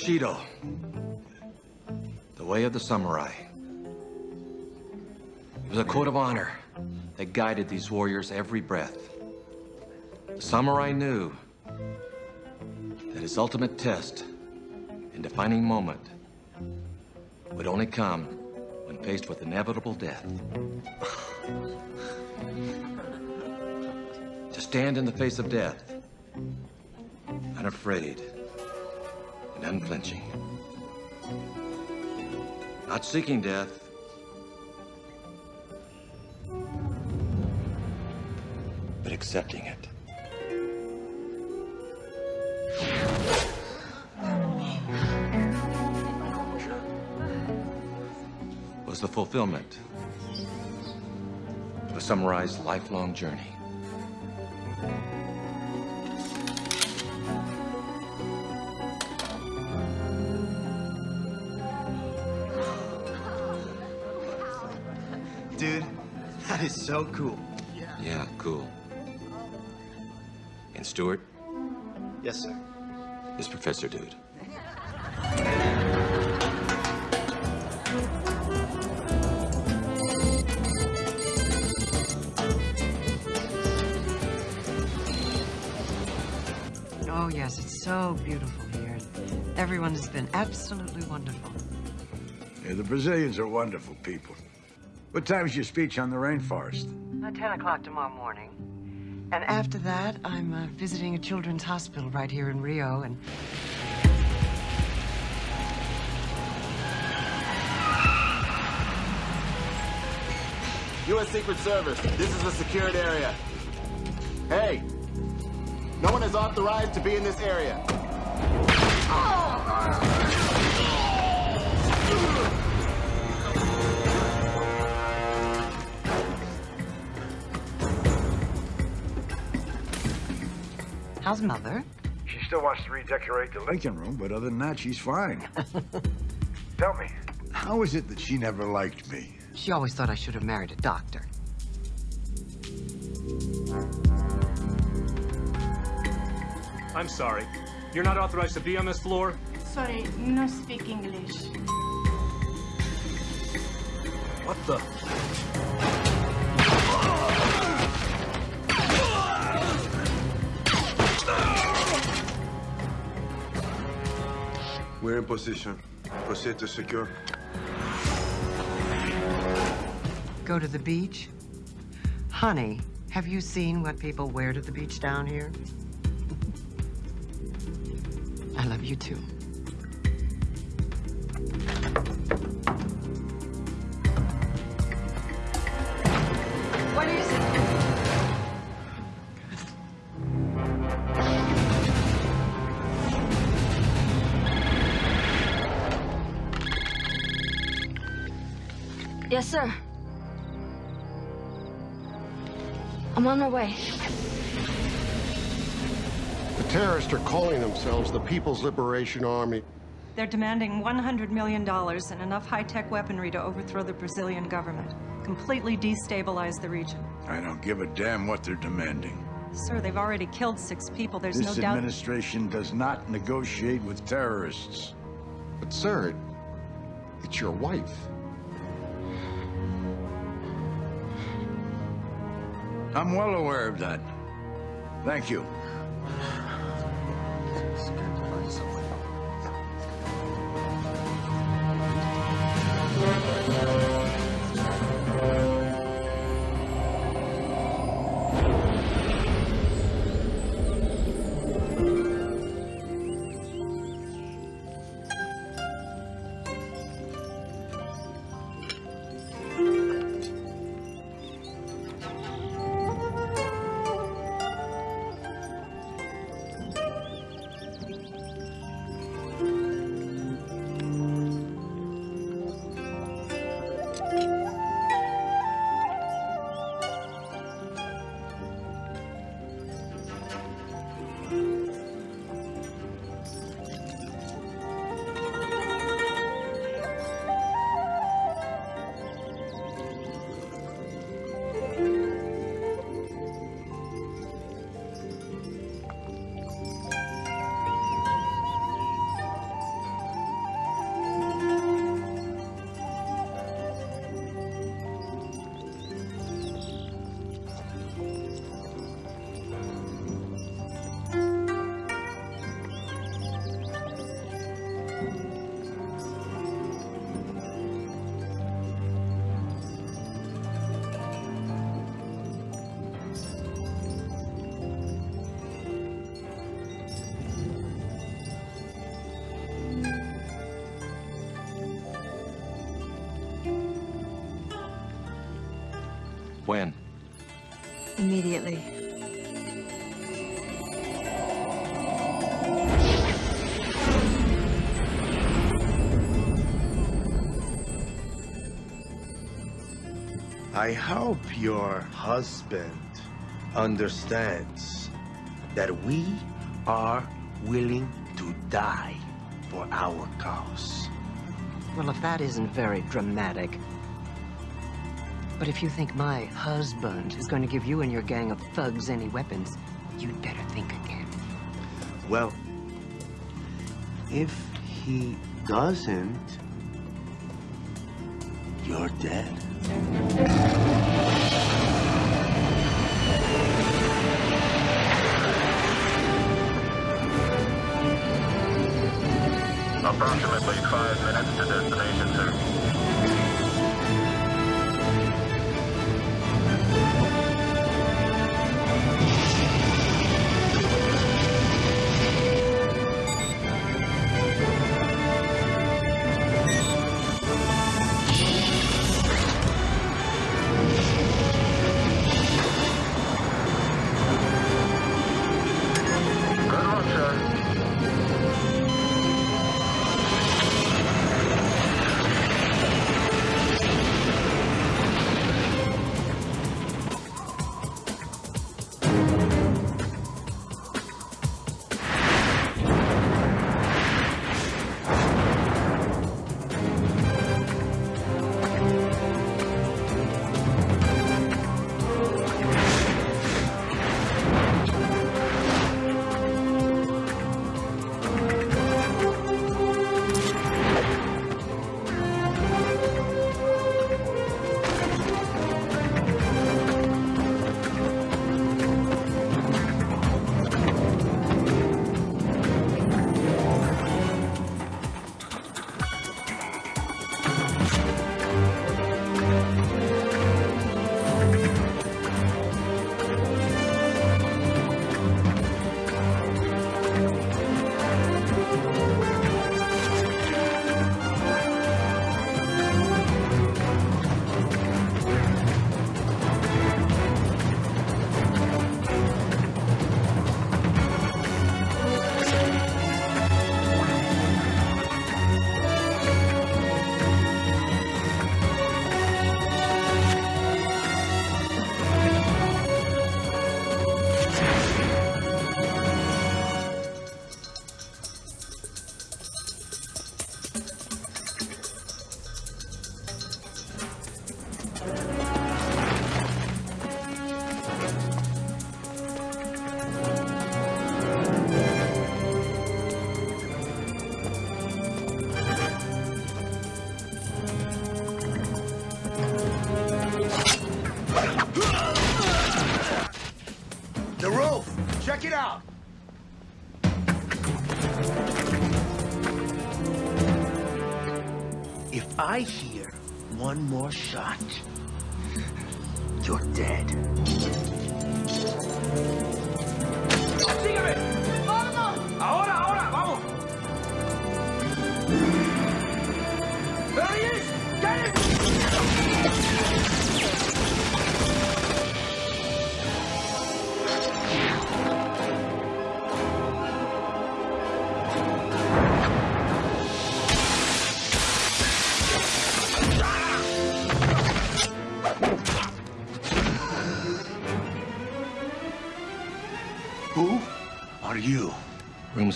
Bushido. The way of the samurai. It was a code of honor that guided these warriors every breath. The samurai knew that his ultimate test and defining moment would only come when faced with inevitable death. to stand in the face of death, unafraid and unflinching. Not seeking death, but accepting it. Was the fulfillment of a samurai's lifelong journey. Dude, that is so cool. Yeah, cool. And Stuart, Yes, sir. this professor dude. Oh, yes, it's so beautiful here. Everyone has been absolutely wonderful. Yeah, the Brazilians are wonderful people. What time's your speech on the rainforest? At 10 o'clock tomorrow morning. And after that, I'm uh, visiting a children's hospital right here in Rio, and U.S. Secret Service, this is a secured area. Hey, no one is authorized to be in this area. How's Mother? She still wants to redecorate the Lincoln Room, but other than that, she's fine. Tell me, how is it that she never liked me? She always thought I should have married a doctor. I'm sorry. You're not authorized to be on this floor? Sorry, no speak English. What the? We're in position. Proceed to secure. Go to the beach? Honey, have you seen what people wear to the beach down here? I love you too. Sir. I'm on my way. The terrorists are calling themselves the People's Liberation Army. They're demanding $100 million and enough high-tech weaponry to overthrow the Brazilian government, completely destabilize the region. I don't give a damn what they're demanding. Sir, they've already killed six people. There's this no doubt... This administration does not negotiate with terrorists. But, sir, it's your wife. I'm well aware of that. Thank you. When? Immediately. I hope your husband understands that we are willing to die for our cause. Well, if that isn't very dramatic. But if you think my husband is going to give you and your gang of thugs any weapons, you'd better think again. Well, if he doesn't, you're dead. Approximately five minutes to destination, sir.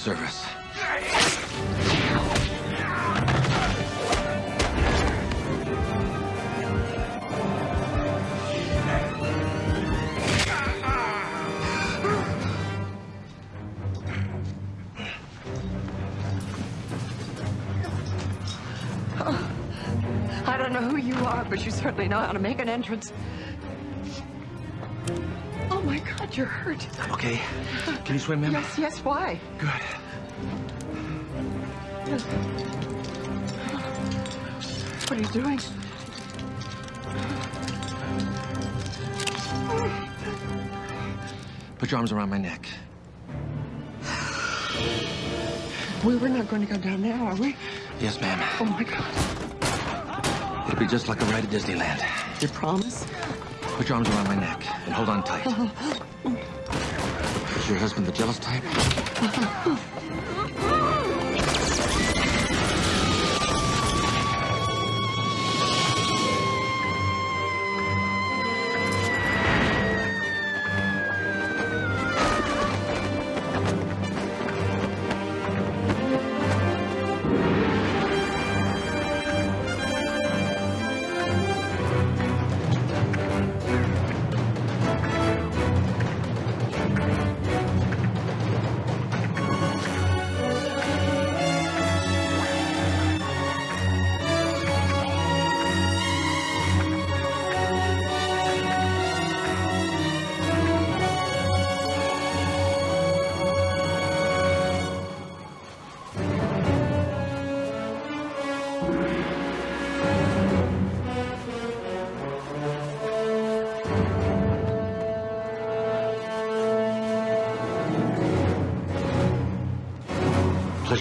Service. I don't know who you are, but you certainly know how to make an entrance. Oh my God, you're hurt. Okay. Can you swim, ma'am? Yes, yes, why? Doing? Put your arms around my neck. We we're not going to go down now, are we? Yes, ma'am. Oh my God. It'll be just like a ride at Disneyland. You promise? Put Put your arms around my neck and hold on tight. Is your husband the jealous type?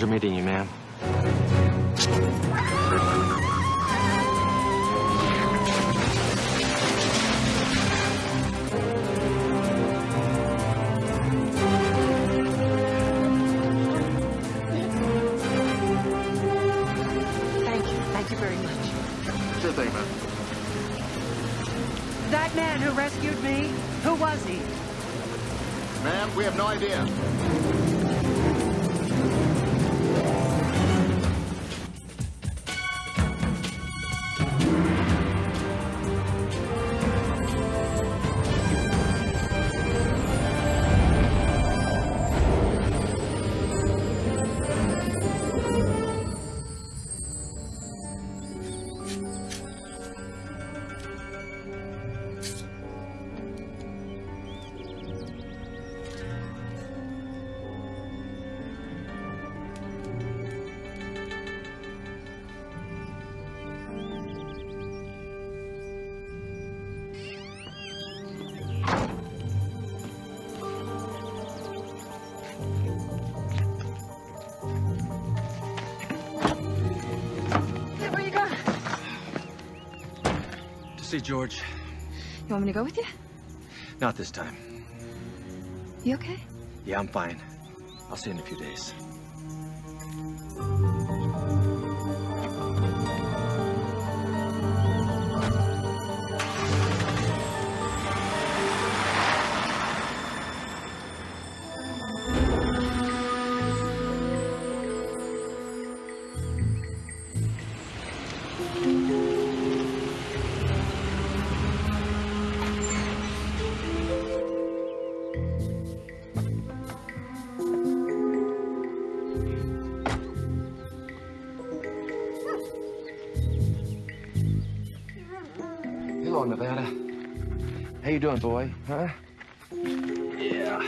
Meeting you, see George? You want me to go with you? Not this time. You okay? Yeah, I'm fine. I'll see you in a few days. You doing, boy? Huh? Yeah.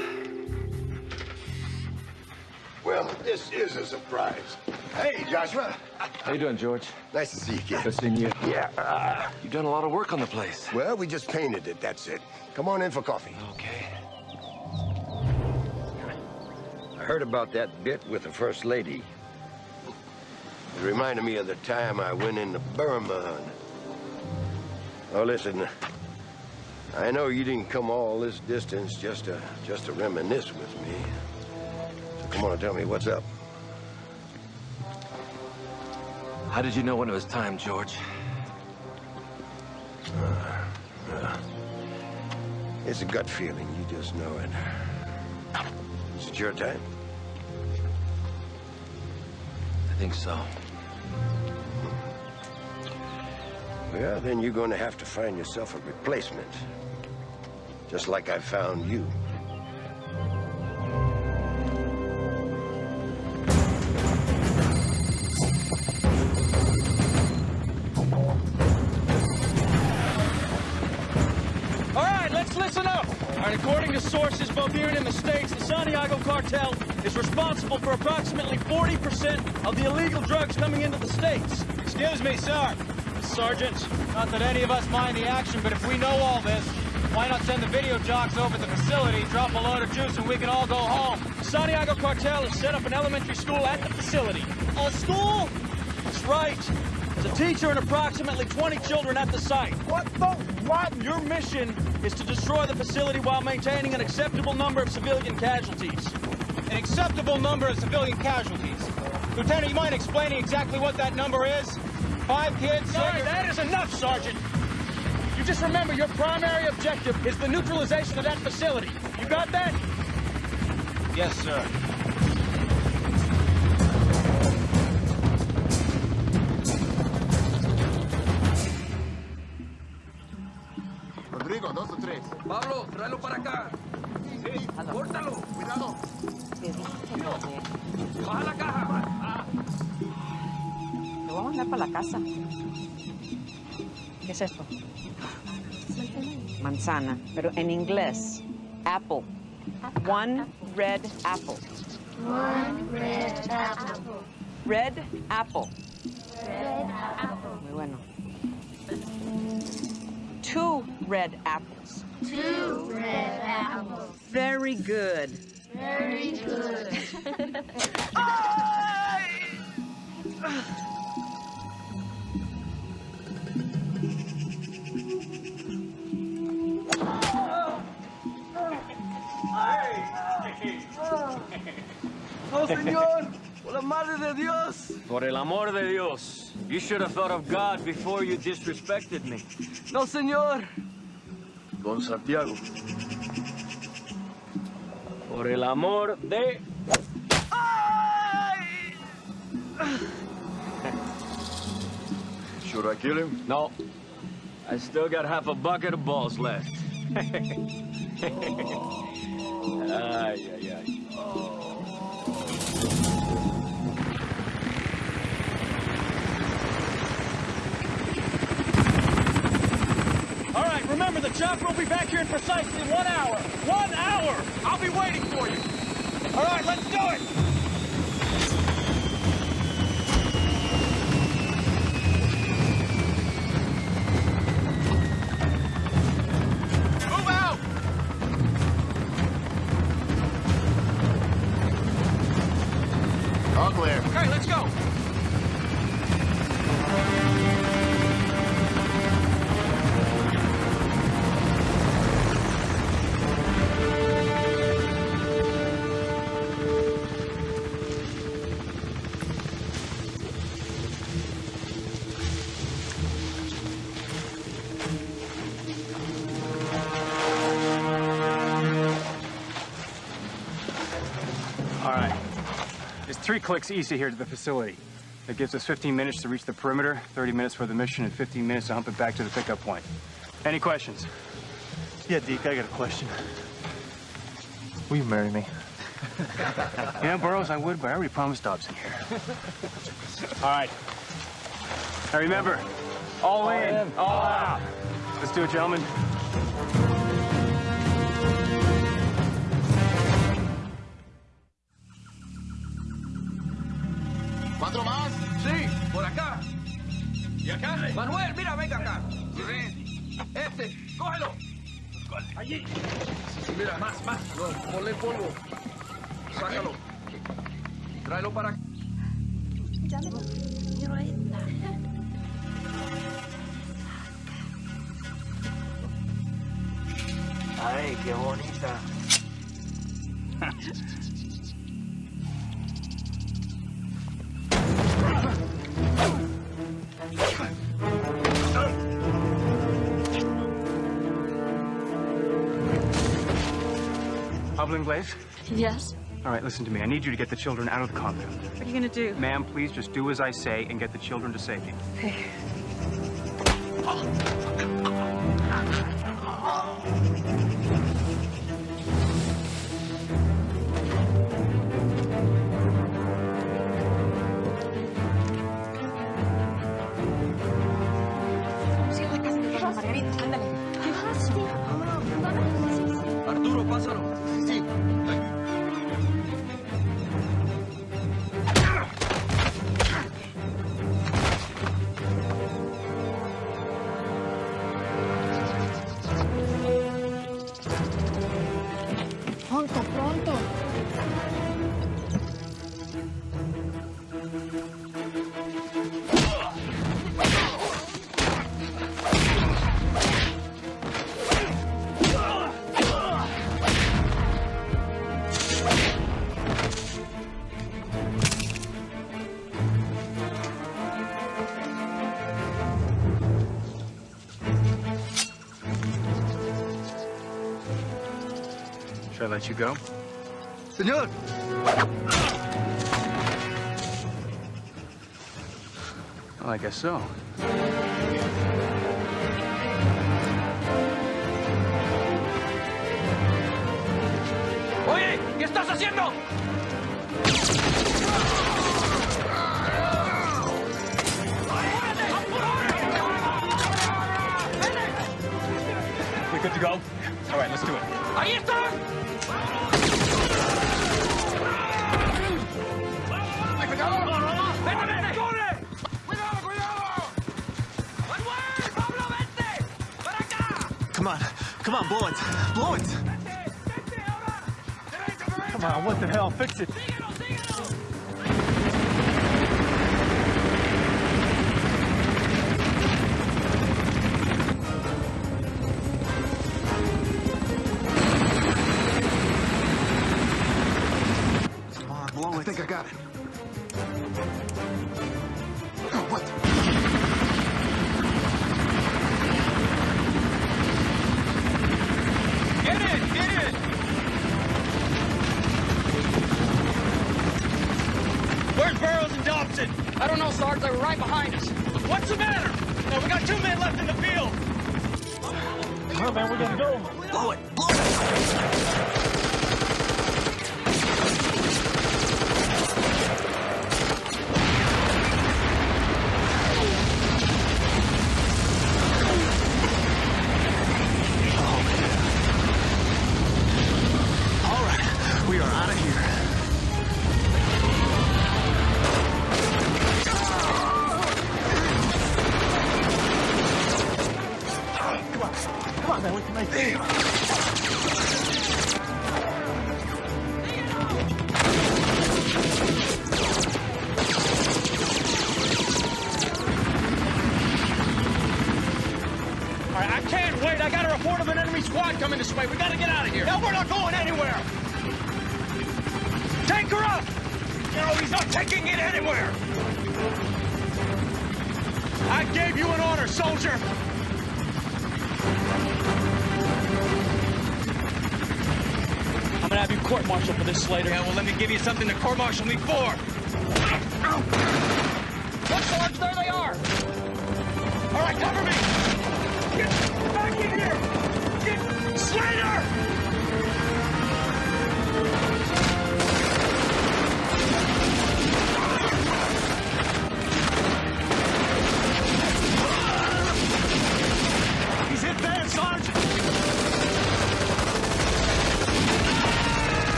Well, this is a surprise. Hey, Joshua. How you doing, George? Nice to see you, kid. Good seeing you. Yeah. uh, You've done a lot of work on the place. well, we just painted it, that's it. Come on in for coffee. Okay. I heard about that bit with the First Lady. It reminded me of the time I went into Burma. Oh, listen. I know you didn't come all this distance just to just to reminisce with me. So come on and tell me what's up. How did you know when it was time, George? Uh, uh, it's a gut feeling. You just know it. Is it your time? I think so. Well, then you're going to have to find yourself a replacement. Just like I found you. All right, let's listen up. All right, according to sources both here and in the States, the Santiago cartel is responsible for approximately 40% of the illegal drugs coming into the States. Excuse me, sir. Sergeant, not that any of us mind the action, but if we know all this, why not send the video jocks over to the facility, drop a load of juice, and we can all go home? The Santiago cartel has set up an elementary school at the facility. A school? That's right. There's a teacher and approximately 20 children at the site. What the what? Your mission is to destroy the facility while maintaining an acceptable number of civilian casualties. An acceptable number of civilian casualties. Lieutenant, you mind explaining exactly what that number is? Five kids? Sorry, that is enough, Sergeant. You just remember your primary objective is the neutralization of that facility. You got that? Yes, sir. Rodrigo, dos o tres. Pablo, tráelo para acá. Sí, córtalo. Cuidado. Baja la caja. Lo vamos a mandar para la casa. ¿Qué es esto? Manzana, pero en inglés. Apple. One red apple. One red apple. Red apple. Red apple. Muy bueno. Two red apples. Two red apples. Very good. Very good. ¡Oh, señor! ¡Por la madre de Dios! Por el amor de Dios. You should have thought of God before you disrespected me. ¡No, señor! Don Santiago. Por el amor de... Should I kill him? No. I still got half a bucket of balls left. Oh. Ay, ay, ay. All right, remember, the chopper will be back here in precisely one hour. One hour! I'll be waiting for you. All right, let's do it! Three clicks easy here to the facility. That gives us 15 minutes to reach the perimeter, 30 minutes for the mission, and 15 minutes to hump it back to the pickup point. Any questions? Yeah, Deke, I got a question. Will you marry me? yeah, Burroughs, I would, but I already promised Dobson here. All right. Now remember, all, in, all out. Let's do it, gentlemen. Pablo Inglés? Yes? All right, listen to me. I need you to get the children out of the compound. What are you gonna do? Ma'am, please just do as I say and get the children to safety. Okay. let you go. Senor! Well, I guess so. Oye, ¿qué estás haciendo? You're good to go? All right, let's do it. Ahí está. ¡Ahí. Come on, come on, blow it, blow it! Come on, what the hell, fix it!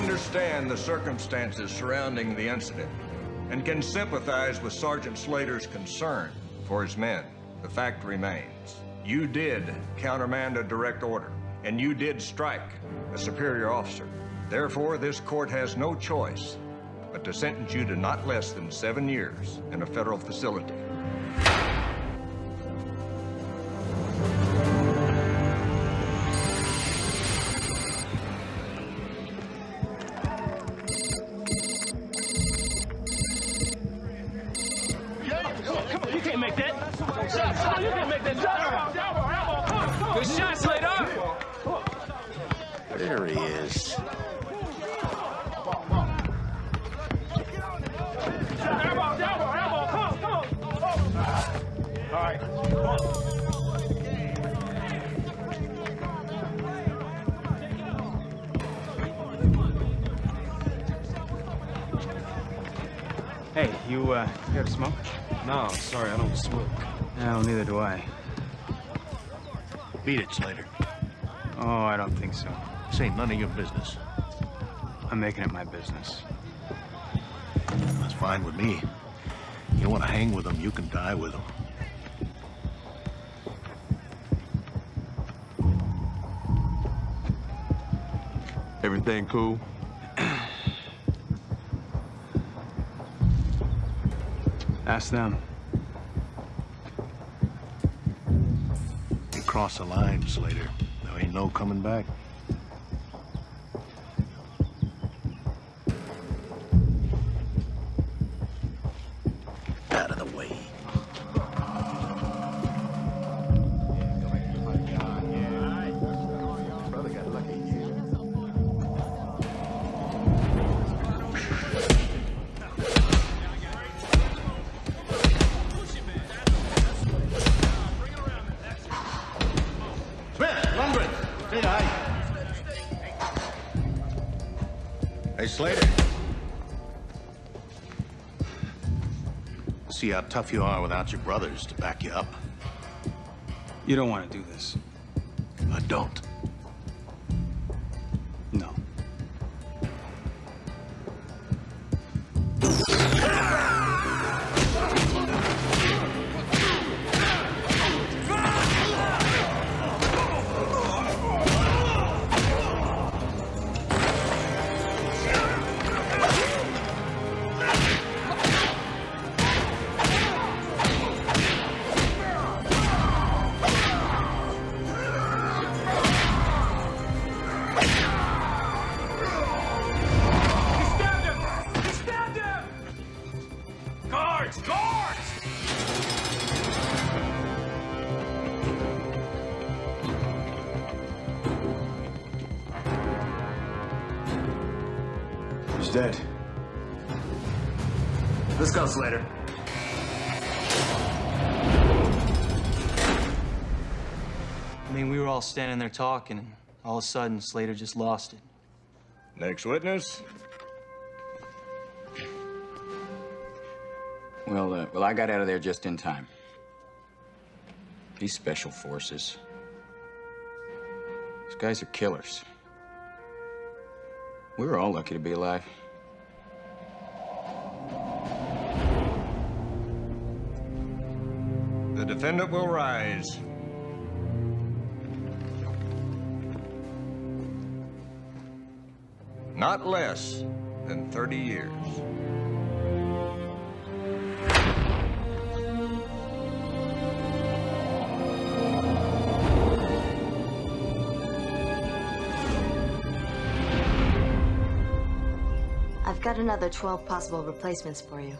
understand the circumstances surrounding the incident and can sympathize with Sergeant Slater's concern for his men, the fact remains, you did countermand a direct order, and you did strike a superior officer. Therefore, this court has no choice but to sentence you to not less than seven years in a federal facility. Beat it, Slater. Oh, I don't think so. This ain't none of your business. I'm making it my business. That's fine with me. You want to hang with them, you can die with them. Everything cool? Ask them. Cross the line, Slater. There ain't no coming back. How tough you are without your brothers to back you up. You don't want to do this. Dead. Let's go, Slater. I mean, we were all standing there talking, and all of a sudden, Slater just lost it. Next witness. Well, uh, well, I got out of there just in time. These special forces. These guys are killers. We were all lucky to be alive. The defendant will rise. Not less than 30 years. Another 12 possible replacements for you.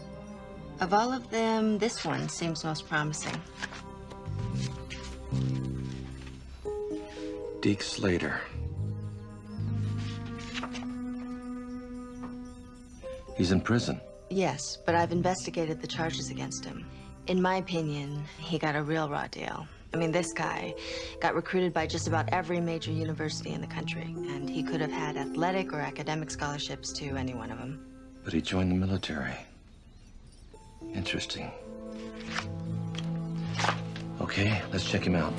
Of all of them, this one seems most promising. Deke Slater. He's in prison. Yes, but I've investigated the charges against him. In my opinion, he got a real raw deal. I mean, this guy got recruited by just about every major university in the country, and he could have had athletic or academic scholarships to any one of them. But he joined the military. Interesting. Okay, let's check him out.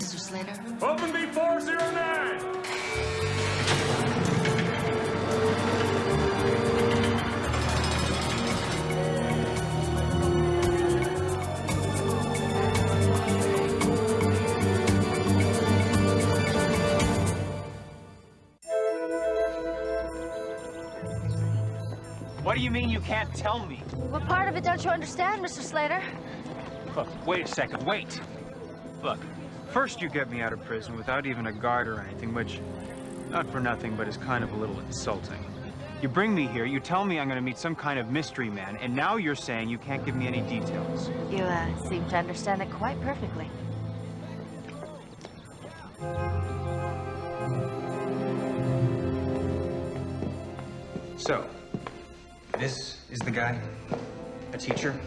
Mr. Slater. Open B409! What do you mean you can't tell me? What part of it don't you understand, Mr. Slater? Look, wait a second, wait. Look, first you get me out of prison without even a guard or anything, which, not for nothing, but is kind of a little insulting. You bring me here, you tell me I'm gonna meet some kind of mystery man, and now you're saying you can't give me any details. You uh, seem to understand it quite perfectly. So, This is the guy? A teacher?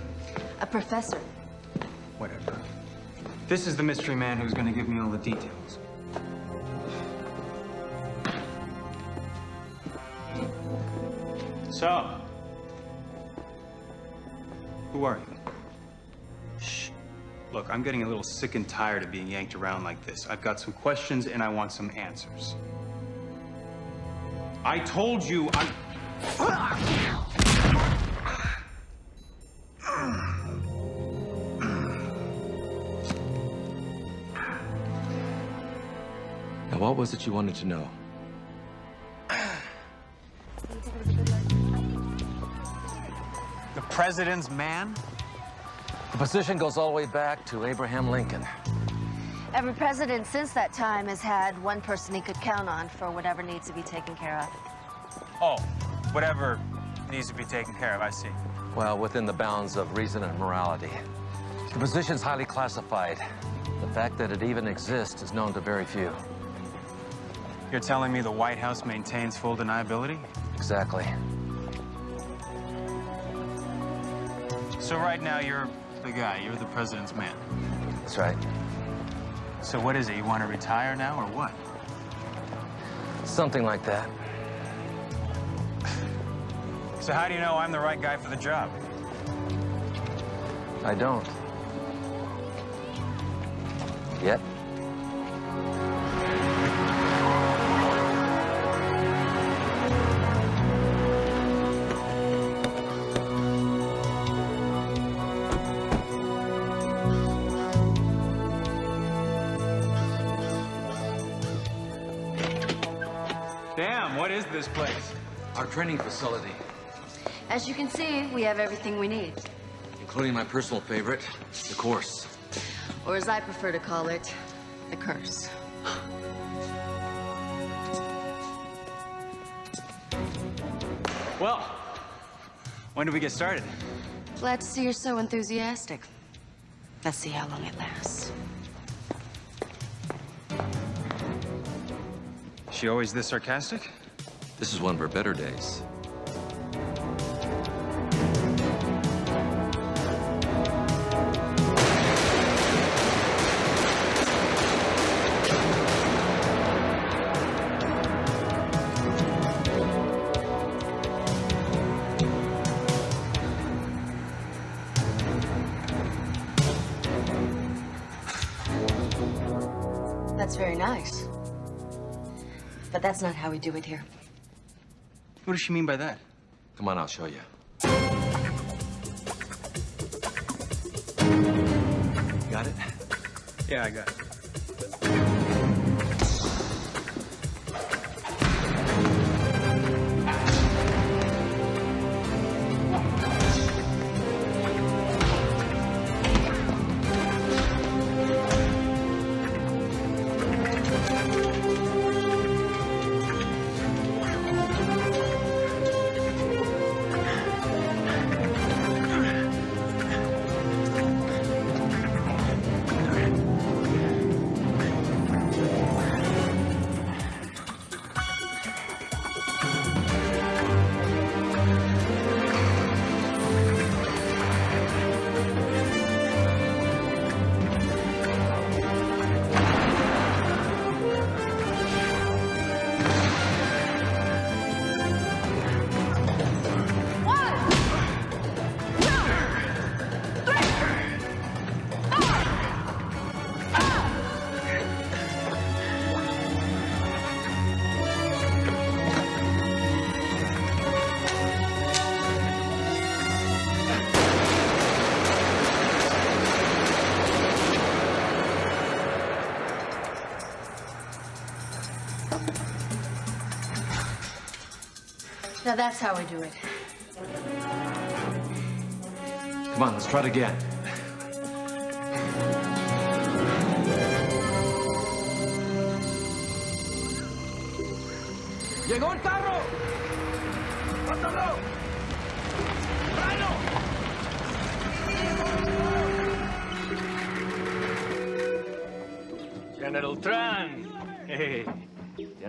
A professor. Whatever. This is the mystery man who's gonna give me all the details. So, who are you? Shh. Look, I'm getting a little sick and tired of being yanked around like this. I've got some questions and I want some answers. I told you I... was it you wanted to know? The president's man? The position goes all the way back to Abraham Lincoln. Every president since that time has had one person he could count on for whatever needs to be taken care of. Oh, whatever needs to be taken care of, I see. Well, within the bounds of reason and morality. The position's highly classified. The fact that it even exists is known to very few. You're telling me the White House maintains full deniability? Exactly. So right now, you're the guy. You're the president's man. That's right. So what is it? You want to retire now, or what? Something like that. So how do you know I'm the right guy for the job? I don't. Training facility, As you can see, we have everything we need. including my personal favorite, the course. Or as I prefer to call it, the curse. Well, when do we get started? Glad to see you're so enthusiastic. Let's see how long it lasts. She always this sarcastic? This is one of her better days. That's very nice. But that's not how we do it here. What does she mean by that? Come on, I'll show you. Got it? Yeah, I got it. That's how we do it. Come on, let's try it again.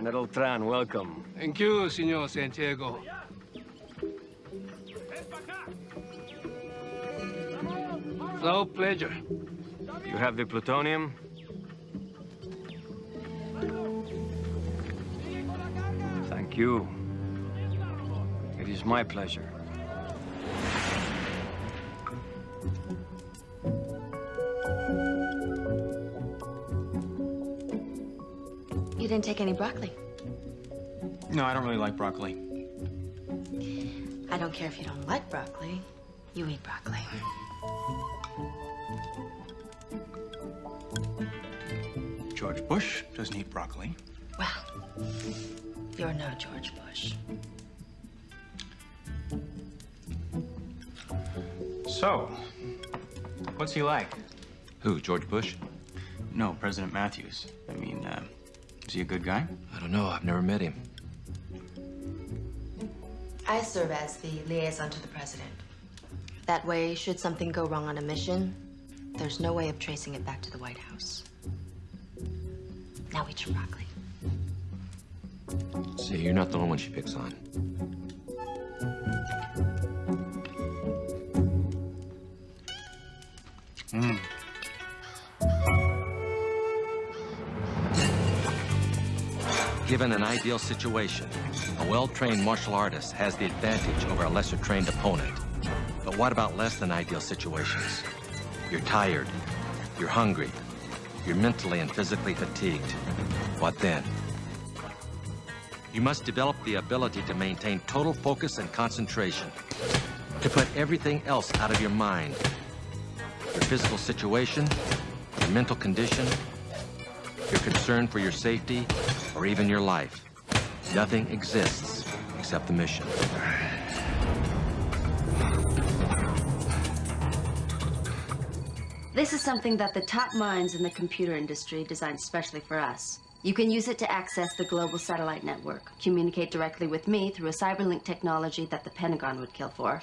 General Tran, welcome. Thank you, Senor Santiago. No pleasure. You have the plutonium? Thank you. It is my pleasure. You didn't take any broccoli. No, I don't really like broccoli. I don't care if you don't like broccoli. You eat broccoli. George Bush doesn't eat broccoli. Well, you're no George Bush. So, what's he like? Who, George Bush? No, President Matthews. I mean, uh, is he a good guy? I don't know. I've never met him. I serve as the liaison to the president. That way, should something go wrong on a mission, there's no way of tracing it back to the White House. Now eat your broccoli. See, you're not the only one she picks on. Mm. Given an ideal situation, a well-trained martial artist has the advantage over a lesser-trained opponent. But what about less than ideal situations? You're tired, you're hungry, you're mentally and physically fatigued. What then? You must develop the ability to maintain total focus and concentration, to put everything else out of your mind. Your physical situation, your mental condition, your concern for your safety, or even your life. Nothing exists except the mission. This is something that the top minds in the computer industry designed specially for us. You can use it to access the global satellite network, communicate directly with me through a cyberlink technology that the Pentagon would kill for,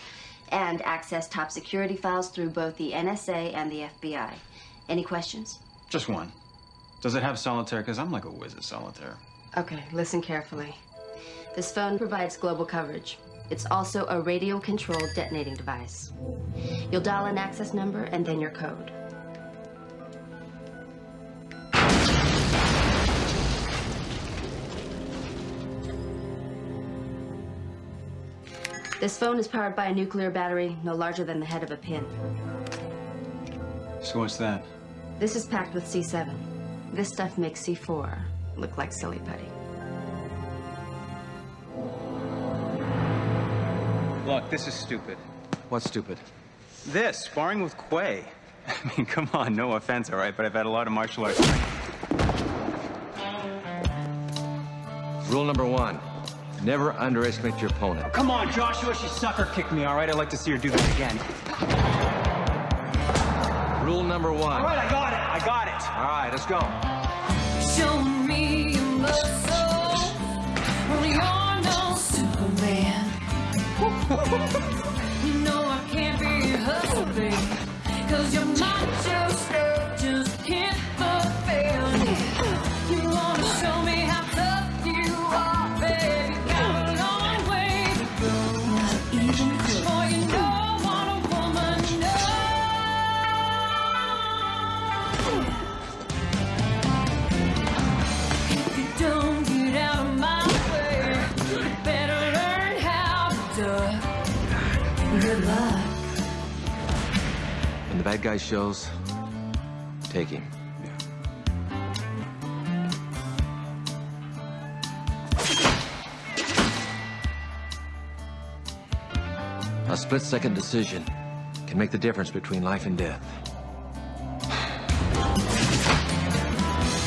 and access top security files through both the NSA and the FBI. Any questions? Just one. Does it have solitaire? Because I'm like a whiz at solitaire. Okay, listen carefully. This phone provides global coverage. It's also a radio-controlled detonating device. You'll dial an access number and then your code. This phone is powered by a nuclear battery no larger than the head of a pin. So what's that? This is packed with C7. This stuff makes C4 look like silly putty. Look, this is stupid. What's stupid? This, sparring with Quay. I mean, come on, no offense, all right, but I've had a lot of martial arts. Rule number one, never underestimate your opponent. Come on, Joshua, she sucker kicked me, all right? I'd like to see her do this again. Rule number one. All right, I got it, I got it. All right, let's go. Show me your muscle. You're no Superman. you know I can't be husband. Cause your macho bad guy shows, take him. A split-second decision can make the difference between life and death.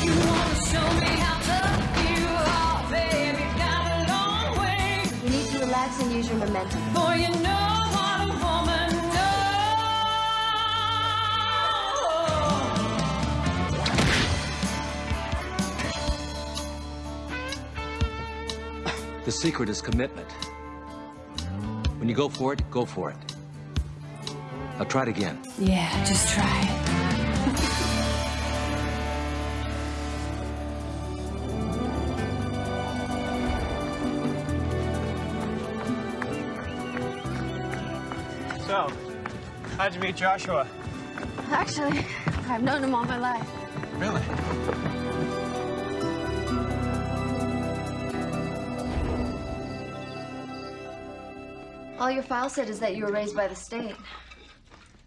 You wanna show me how tough you are, baby. Got a long way. You need to relax and use your momentum. The secret is commitment. When you go for it, go for it. Now try it again. Yeah, just try it. So, how'd you meet Joshua? Actually, I've known him all my life. Really? All your file said is that you were raised by the state.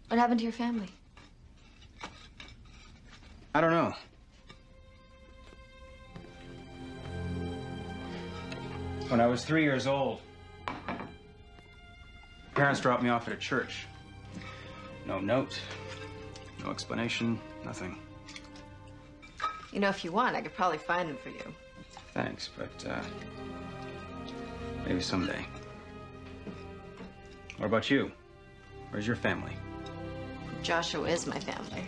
What happened to your family? I don't know. When I was three years old, parents dropped me off at a church. No note, no explanation, nothing. You know, if you want, I could probably find them for you. Thanks, but uh, maybe someday. What about you? Where's your family? Joshua is my family.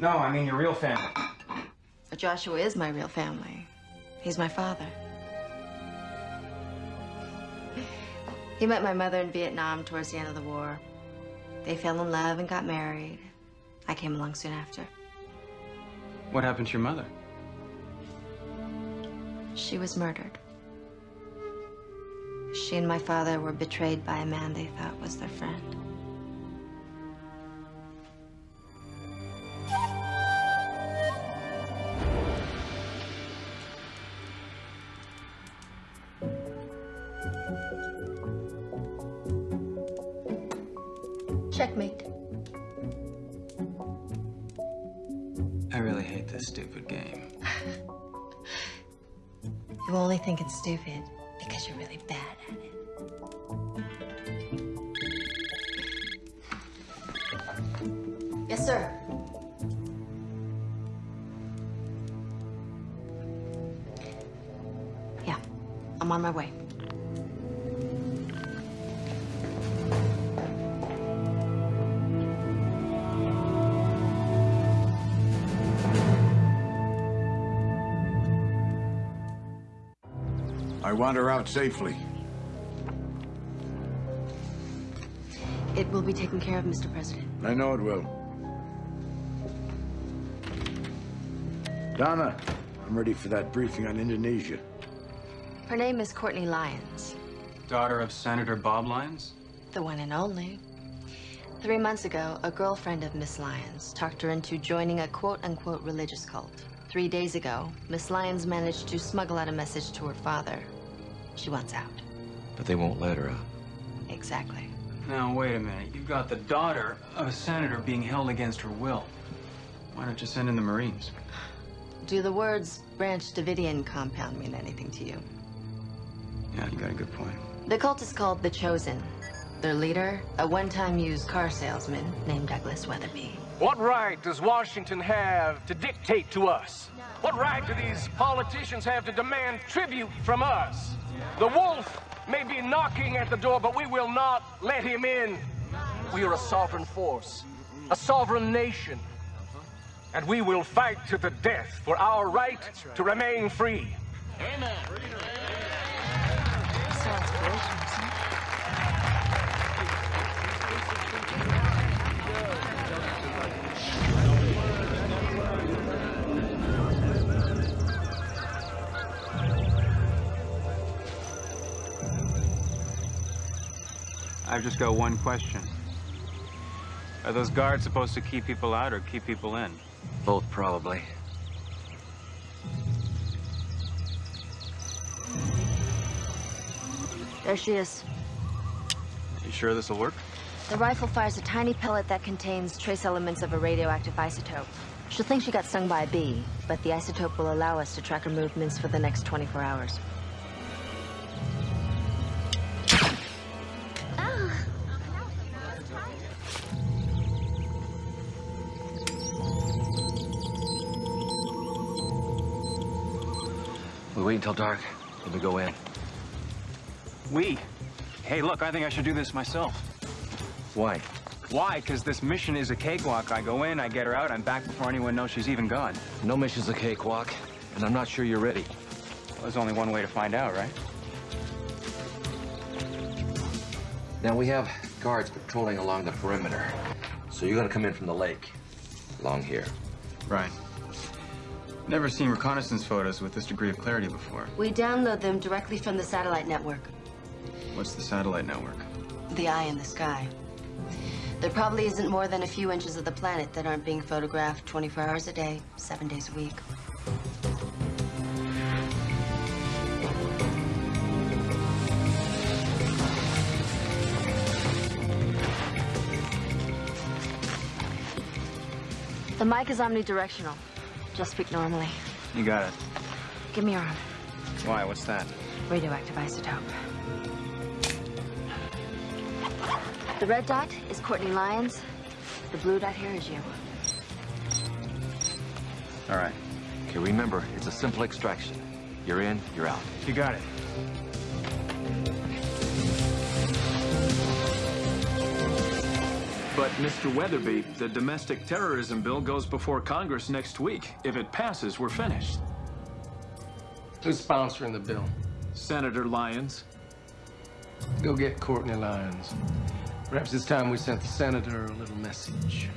No, I mean your real family. But Joshua is my real family. He's my father. He met my mother in Vietnam towards the end of the war. They fell in love and got married. I came along soon after. What happened to your mother? She was murdered. She and my father were betrayed by a man they thought was their friend. Checkmate. I really hate this stupid game. You only think it's stupid because you're really bad at it. Yes, sir. Yeah, I'm on my way. Want her out safely. It will be taken care of, Mr. President. I know it will. Donna, I'm ready for that briefing on Indonesia. Her name is Courtney Lyons, Daughter of Senator Bob Lyons? the one and only. Three months ago, a girlfriend of Miss Lyons talked her into joining a quote-unquote religious cult. Three days ago, Miss Lyons managed to smuggle out a message to her father. She wants out. But they won't let her out. Exactly. Now, wait a minute. You've got the daughter of a senator being held against her will. Why don't you send in the Marines? Do the words Branch Davidian compound mean anything to you? Yeah, you got a good point. The cult is called The Chosen. Their leader, a one-time used car salesman named Douglas Weatherby. What right does Washington have to dictate to us? What right do these politicians have to demand tribute from us? The wolf may be knocking at the door, but we will not let him in. We are a sovereign force, a sovereign nation. And we will fight to the death for our right to remain free. Amen. I've just got one question. Are those guards supposed to keep people out or keep people in? Both, probably. There she is. You sure this will work? The rifle fires a tiny pellet that contains trace elements of a radioactive isotope. She'll think she got stung by a bee, but the isotope will allow us to track her movements for the next 24 hours. We wait until dark, then we go in. We? Hey, look, I think I should do this myself. Why? Why? Because this mission is a cakewalk. I go in, I get her out, I'm back before anyone knows she's even gone. No mission's a cakewalk, and I'm not sure you're ready. Well, there's only one way to find out, right? Now, we have guards patrolling along the perimeter, so you're gonna come in from the lake, along here. Right. Never seen reconnaissance photos with this degree of clarity before. We download them directly from the satellite network. What's the satellite network? The eye in the sky. There probably isn't more than a few inches of the planet that aren't being photographed 24 hours a day, seven days a week. The mic is omnidirectional. Just speak normally. You got it. Give me your arm. Why? What's that? Radioactive isotope. The red dot is Courtney Lyons. The blue dot here is you. All right. Okay, remember, it's a simple extraction. You're in, you're out. You got it. But, Mr. Weatherby, the domestic terrorism bill goes before Congress next week. If it passes, we're finished. Who's sponsoring the bill? Senator Lyons. Go get Courtney Lyons. Perhaps it's time we sent the senator a little message.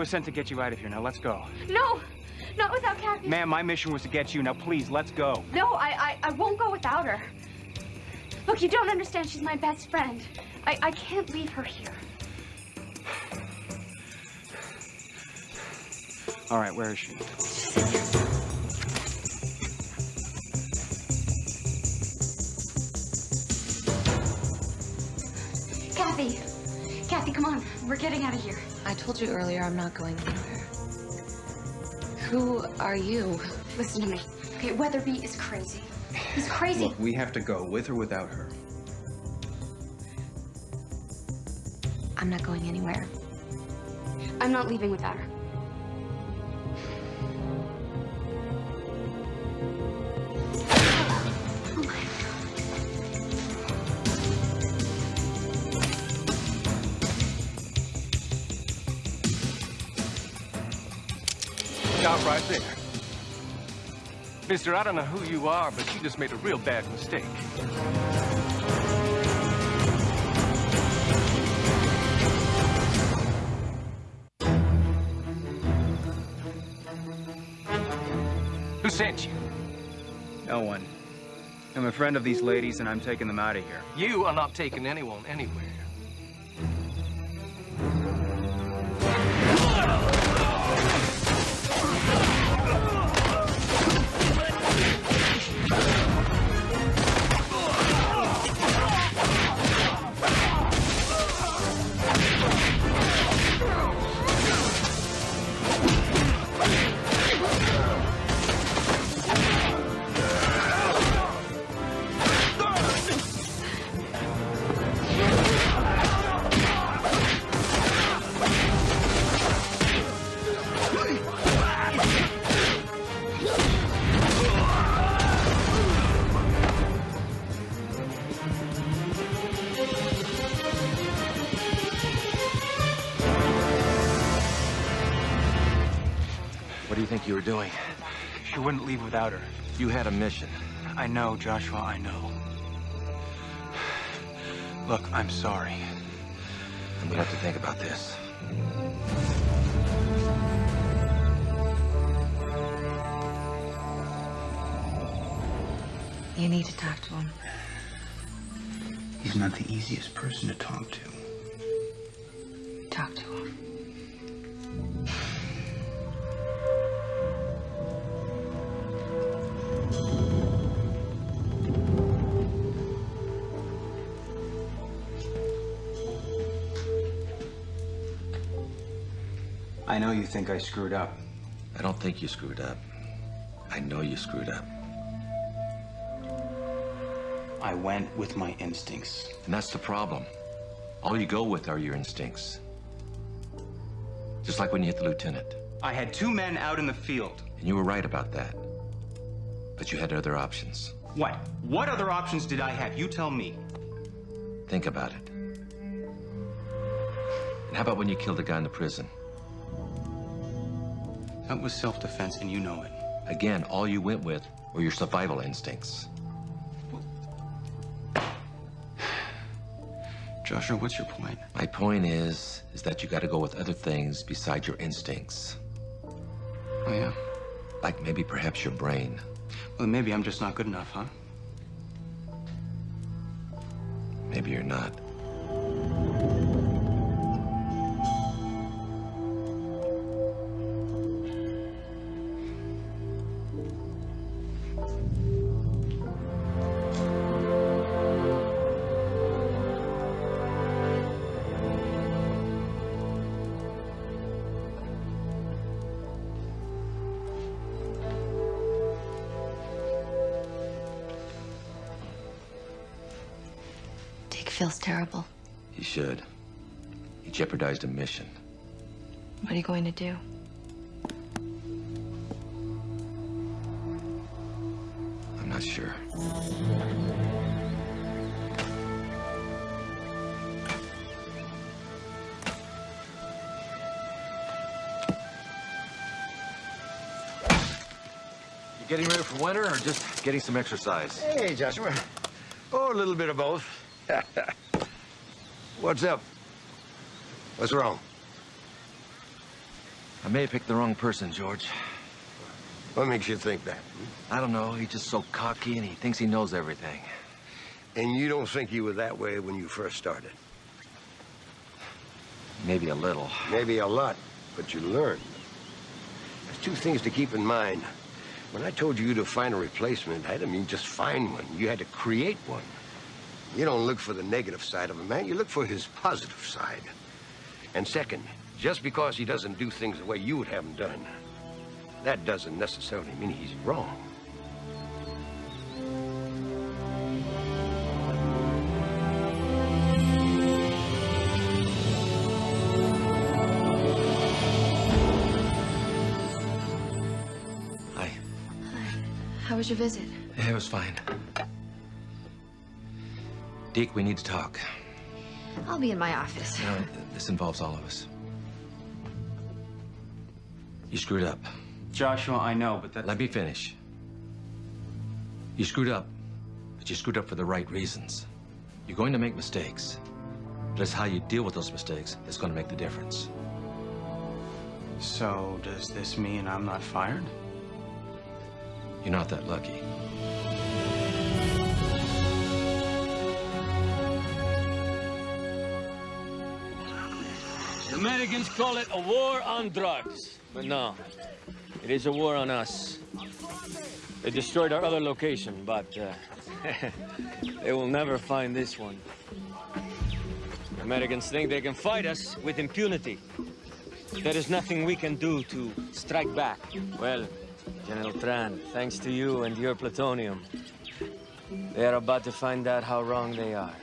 Was sent to get you out of here. Now let's go. No, not without Kathy. Ma'am, my mission was to get you. Now please, let's go. No, I, I, I won't go without her. Look, you don't understand. She's my best friend. I, I can't leave her here. All right, where is she? We're getting out of here. I told you earlier I'm not going anywhere. Who are you? Listen to me. Okay, Weatherby is crazy. He's crazy. Look, we have to go, with or without her. I'm not going anywhere. I'm not leaving without Mister, I don't know who you are, but you just made a real bad mistake. Who sent you? No one. I'm a friend of these ladies, and I'm taking them out of here. You are not taking anyone anywhere. Doing? She wouldn't leave without her. You had a mission. I know, Joshua, I know. Look, I'm sorry. I'm gonna have to think about this. You need to talk to him. He's not the easiest person to talk to. Talk to him. Think I screwed up. I don't think you screwed up. I know you screwed up. I went with my instincts. And that's the problem. All you go with are your instincts. Just like when you hit the lieutenant. I had two men out in the field. And you were right about that. But you had other options. What? What other options did I have? You tell me. Think about it. And how about when you killed the guy in the prison? That was self-defense, and you know it. Again, all you went with were your survival instincts. Joshua, what's your point? My point is, is that you got to go with other things besides your instincts. Oh, yeah? Like maybe perhaps your brain. Well, maybe I'm just not good enough, huh? Maybe you're not. A mission. What are you going to do? I'm not sure. You getting ready for winter or just getting some exercise? Hey, Joshua. Oh, a little bit of both. What's up? What's wrong? I may have picked the wrong person, George. What makes you think that? I don't know. He's just so cocky and he thinks he knows everything. And you don't think you were that way when you first started? Maybe a little. Maybe a lot, but you learned. There's two things to keep in mind. When I told you to find a replacement, I didn't mean just find one. You had to create one. You don't look for the negative side of a man, you look for his positive side. And second, just because he doesn't do things the way you would have them done, that doesn't necessarily mean he's wrong. Hi. Hi. How was your visit? Yeah, it was fine. Deke, we need to talk. I'll be in my office. You know, this involves all of us. You screwed up. Joshua, I know, but that... Let me finish. You screwed up, but you screwed up for the right reasons. You're going to make mistakes, but it's how you deal with those mistakes that's going to make the difference. So, does this mean I'm not fired? You're not that lucky. Americans call it a war on drugs. But no, it is a war on us. They destroyed our other location, but uh, they will never find this one. Americans think they can fight us with impunity. There is nothing we can do to strike back. Well, General Tran, thanks to you and your plutonium, they are about to find out how wrong they are.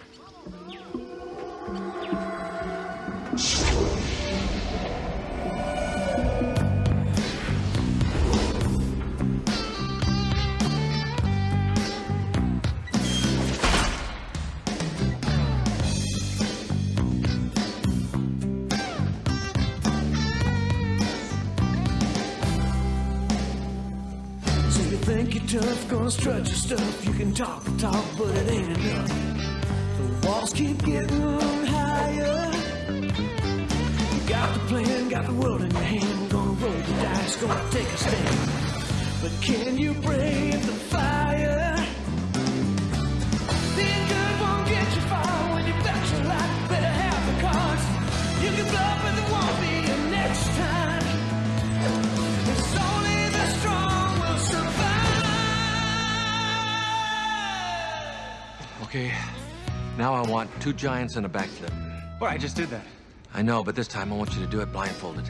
Gonna strut your stuff. You can talk the talk, but it ain't enough. The walls keep getting higher. You got the plan, got the world in your hand. Gonna roll the dice, gonna take a stand. But can you brave the fire? Okay, now I want two giants and a backflip. Well, I just did that. I know, but this time I want you to do it blindfolded.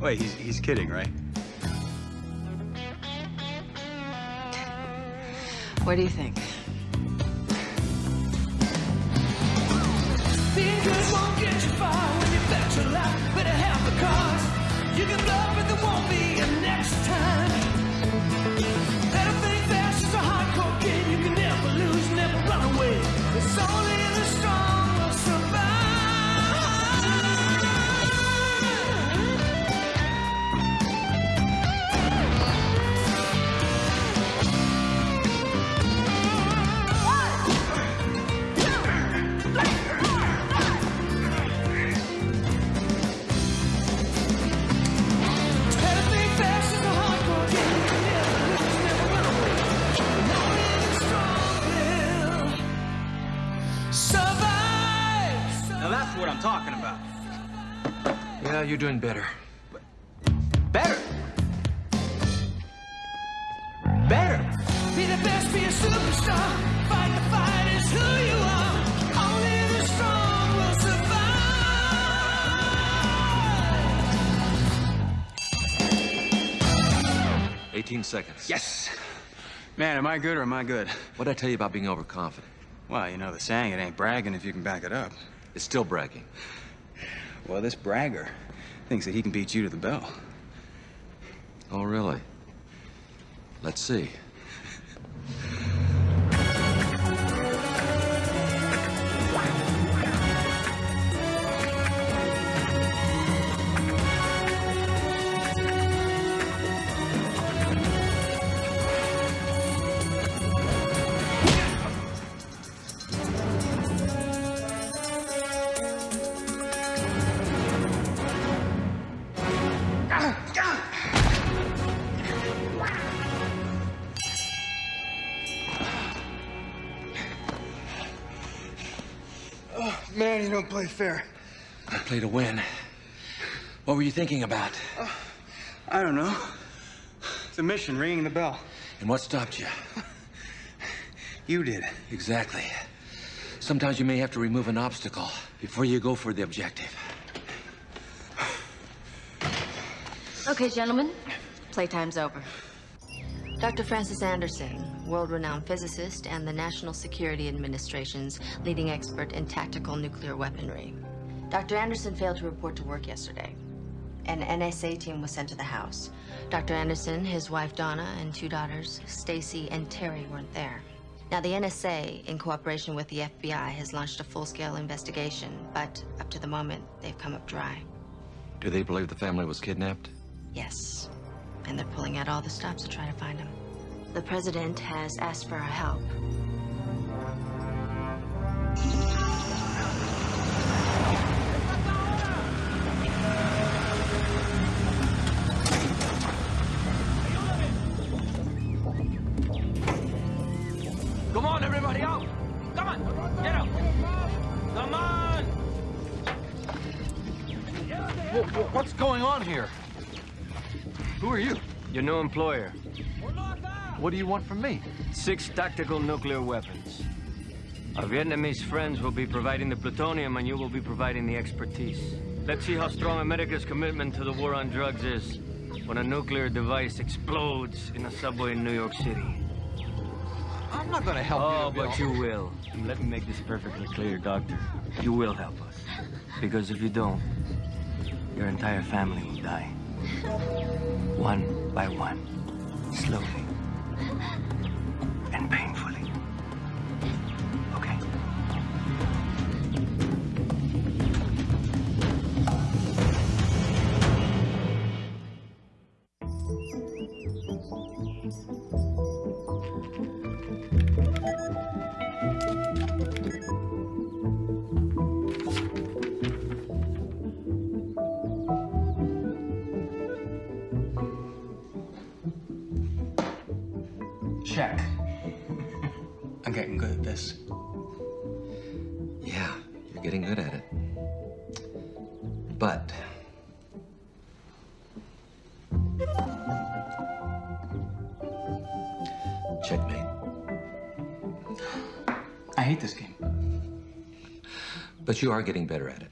Wait, he's, he's kidding, right? What do you think? Yeah, you're doing better. Better? Better? Be the best, be a superstar. Fight the fight is who you are. Only the strong will survive. 18 seconds. Yes! Man, am I good or am I good? What'd I tell you about being overconfident? Well, you know the saying, it ain't bragging if you can back it up. It's still bragging. Well, this bragger thinks that he can beat you to the bell. Oh, really? Let's see. Fair. I play to win. What were you thinking about? Uh, I don't know. The mission, ringing the bell. And what stopped you? You did. Exactly. Sometimes you may have to remove an obstacle before you go for the objective. Okay, gentlemen, playtime's over. Dr. Francis Anderson, world-renowned physicist and the National Security Administration's leading expert in tactical nuclear weaponry. Dr. Anderson failed to report to work yesterday. An NSA team was sent to the house. Dr. Anderson, his wife Donna, and two daughters, Stacy and Terry, weren't there. Now, the NSA, in cooperation with the FBI, has launched a full-scale investigation, but up to the moment, they've come up dry. Do they believe the family was kidnapped? Yes. And they're pulling out all the stops to try to find him. The president has asked for our help. Come on, everybody out! Come on, get out! Come on! What's going on here? Who are you? Your new employer. What do you want from me? Six tactical nuclear weapons. Our Vietnamese friends will be providing the plutonium and you will be providing the expertise. Let's see how strong America's commitment to the war on drugs is when a nuclear device explodes in a subway in New York City. I'm not gonna help oh, you. Bill. but you will. Let me make this perfectly clear, Doctor. You will help us. Because if you don't, your entire family will die. One by one. Slowly. But you are getting better at it.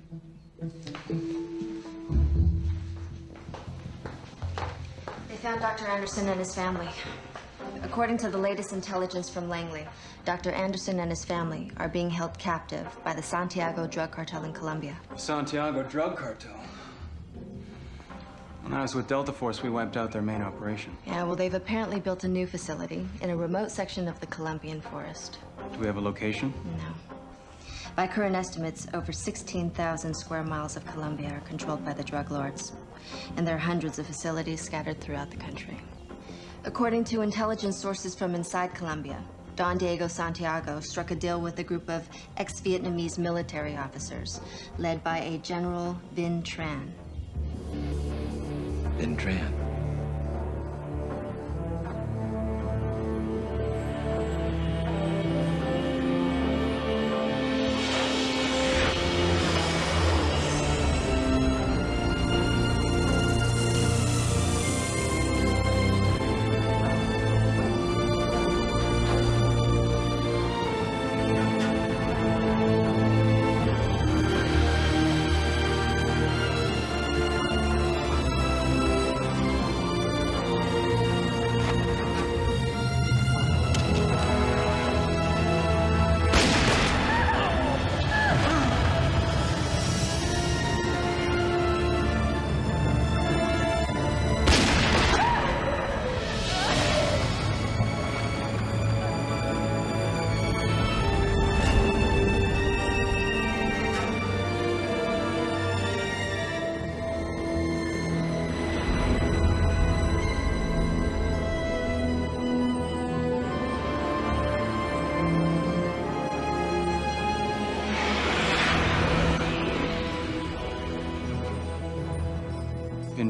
They found Dr. Anderson and his family. According to the latest intelligence from Langley, Dr. Anderson and his family are being held captive by the Santiago drug cartel in Colombia. Santiago drug cartel. When I was with Delta Force, we wiped out their main operation. Yeah, well, they've apparently built a new facility in a remote section of the Colombian forest. Do we have a location? No. By current estimates, over 16,000 square miles of Colombia are controlled by the drug lords. And there are hundreds of facilities scattered throughout the country. According to intelligence sources from inside Colombia, Don Diego Santiago struck a deal with a group of ex-Vietnamese military officers, led by a General Vinh Tran. Vinh Tran.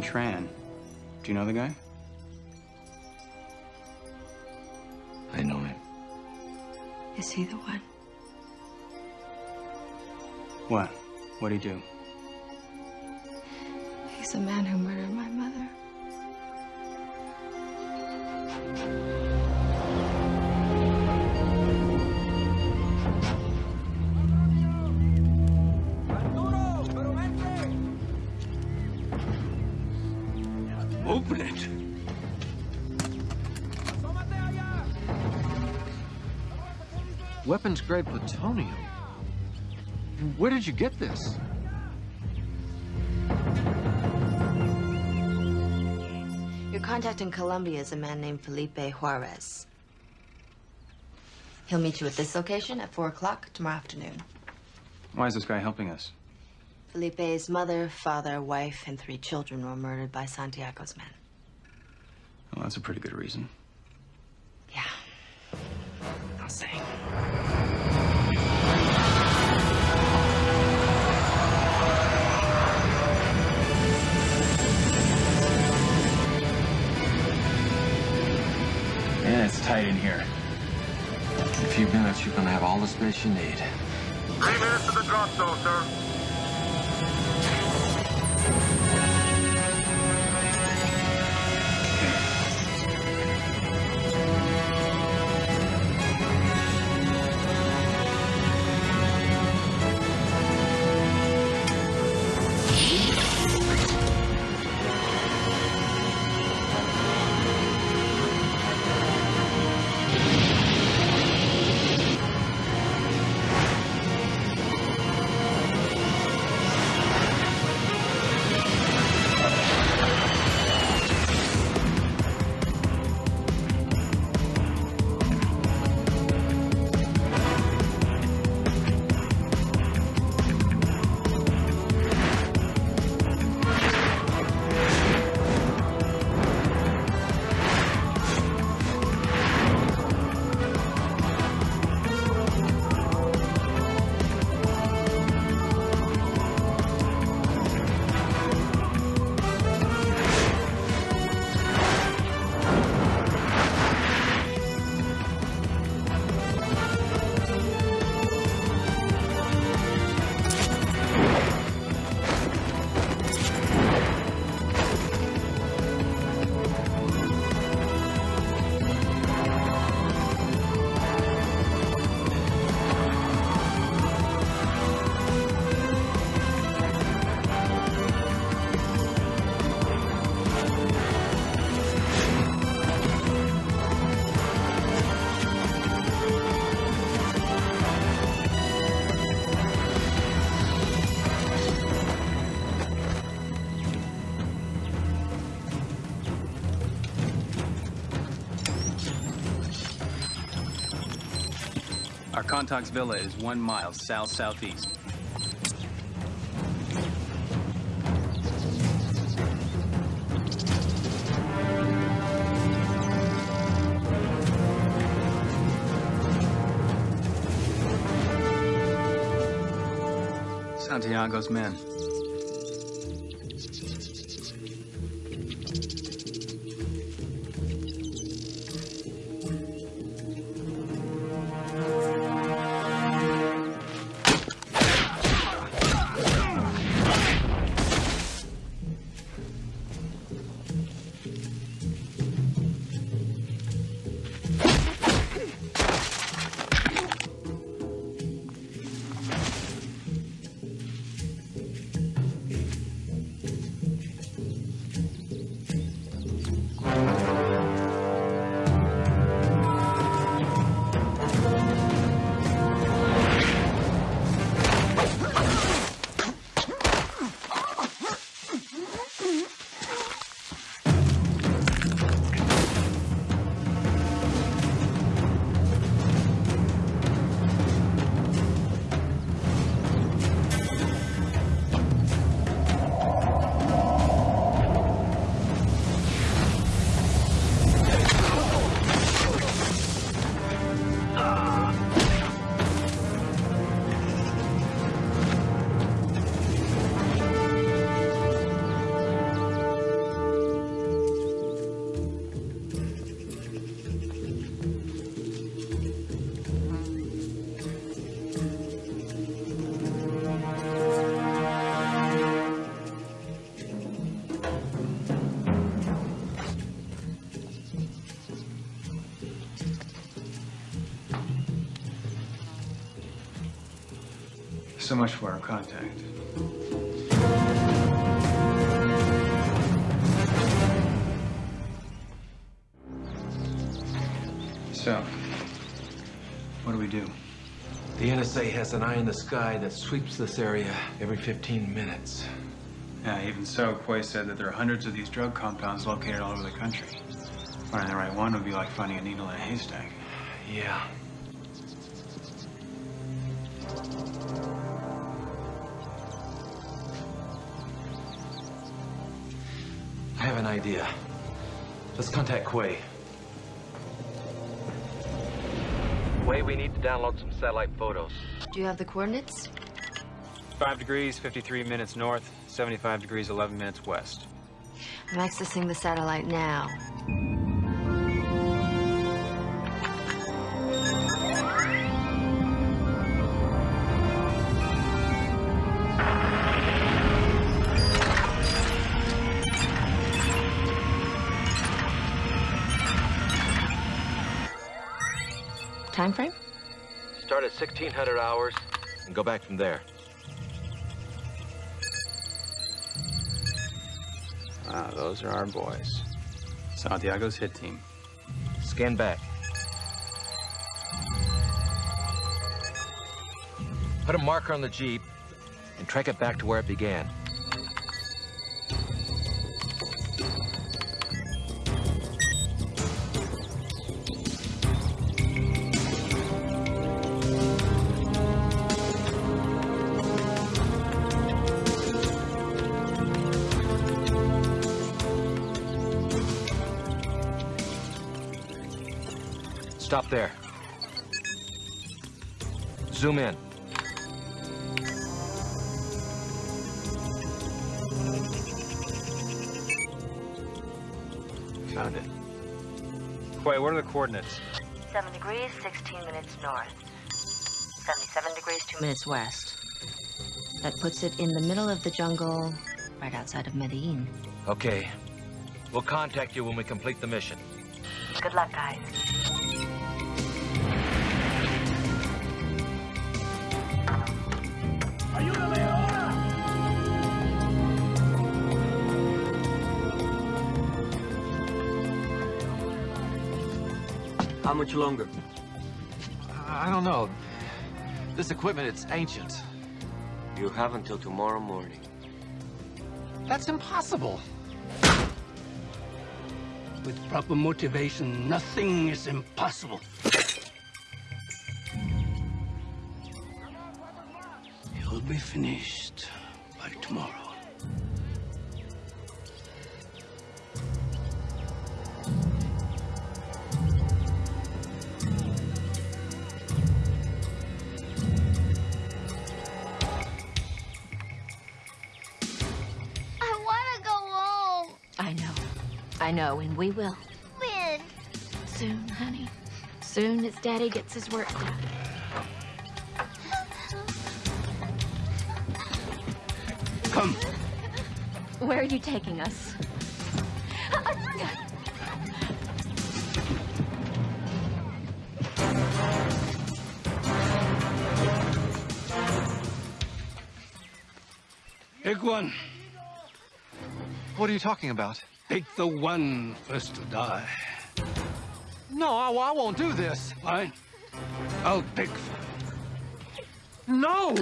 Tran. Do you know the guy? I know him. Is he the one? What? What'd he do? He's the man who murdered Weapons grade plutonium. Where did you get this? Your contact in Colombia is a man named Felipe Juarez. He'll meet you at this location at 4 o'clock tomorrow afternoon. Why is this guy helping us? Felipe's mother, father, wife, and three children were murdered by Santiago's men. Well, that's a pretty good reason. I'll. Yeah, it's tight in here. In a few minutes, you're gonna have all the space you need. Three minutes to the drop zone, sir. Contact's villa is one mile south-southeast. Santiago's men. So much for our contact. So, what do we do? The NSA has an eye in the sky that sweeps this area every 15 minutes. Yeah, even so, Quay said that there are hundreds of these drug compounds located all over the country. Finding the right one would be like finding a needle in a haystack. Yeah. An idea. Let's contact Quay. Quay, we need to download some satellite photos. Do you have the coordinates? 5 degrees, 53 minutes north, 75 degrees, 11 minutes west. I'm accessing the satellite now. Time frame? Start at 1600 hours and go back from there. Ah, those are our boys. Santiago's hit team. Scan back. Put a marker on the Jeep and track it back to where it began. Stop there. Zoom in. Found it. Quay, what are the coordinates? 7 degrees, 16 minutes north. 77 degrees, 2 minutes west. That puts it in the middle of the jungle, right outside of Medellin. Okay. We'll contact you when we complete the mission. Good luck, guys. much longer? I don't know. This equipment, it's ancient. You have until tomorrow morning. That's impossible. With proper motivation, nothing is impossible. You'll be finished by tomorrow. Know, and we will. When? Soon, honey. Soon as Daddy gets his work done. Come. Where are you taking us? Pick one. What are you talking about? Pick the one first to die. No, I, I won't do this. Fine. I'll pick. No!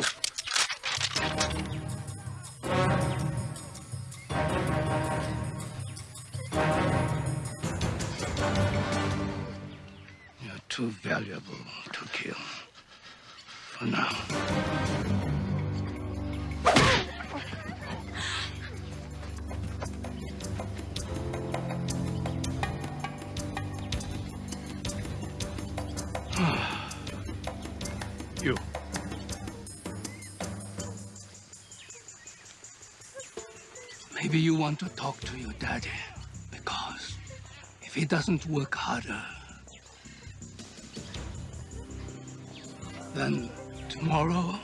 You're too valuable to kill. For now. Want to talk to your daddy, because if he doesn't work harder, then tomorrow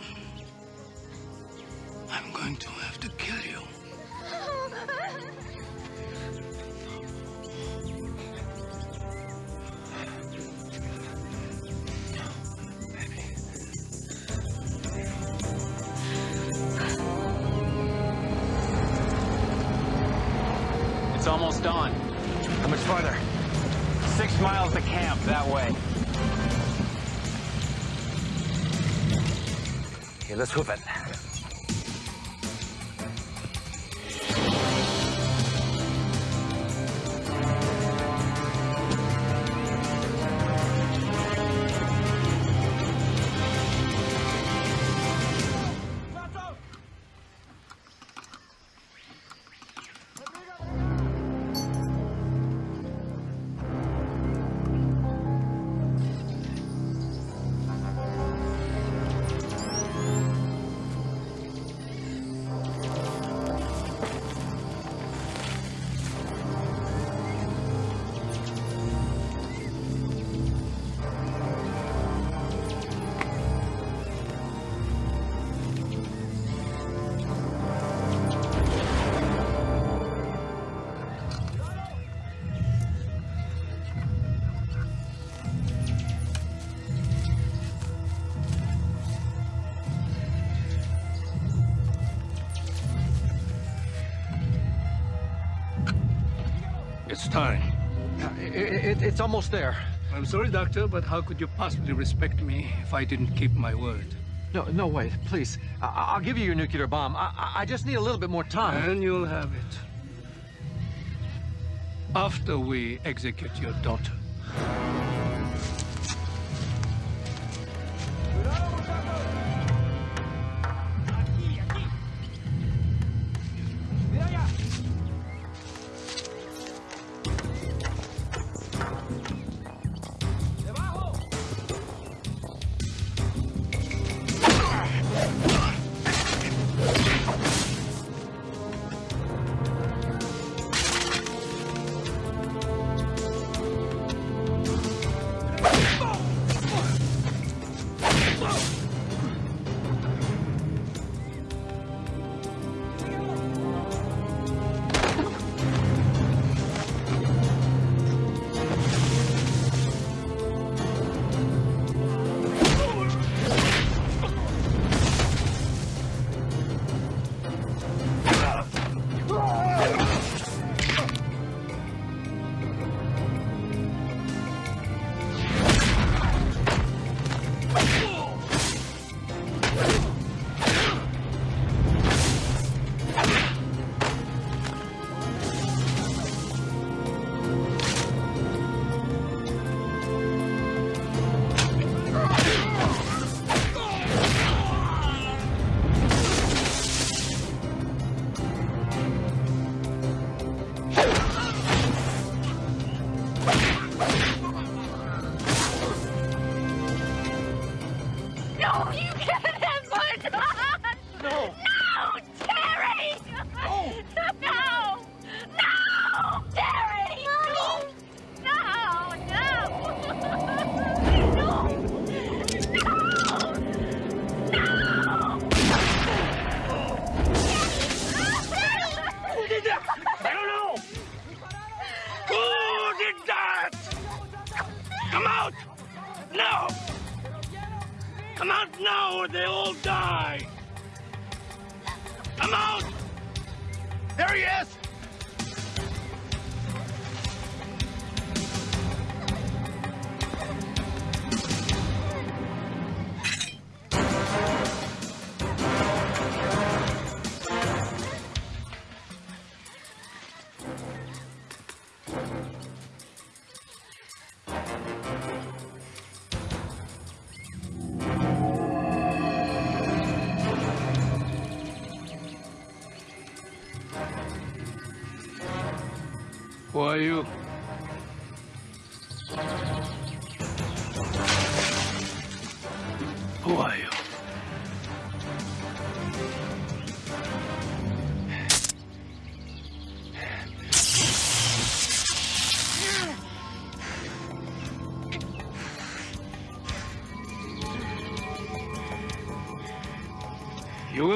it's almost there. I'm sorry, Doctor, but how could you possibly respect me if I didn't keep my word? No, no, wait, please. I, I'll give you your nuclear bomb. I, I- I just need a little bit more time. And you'll have it. After we execute your daughter.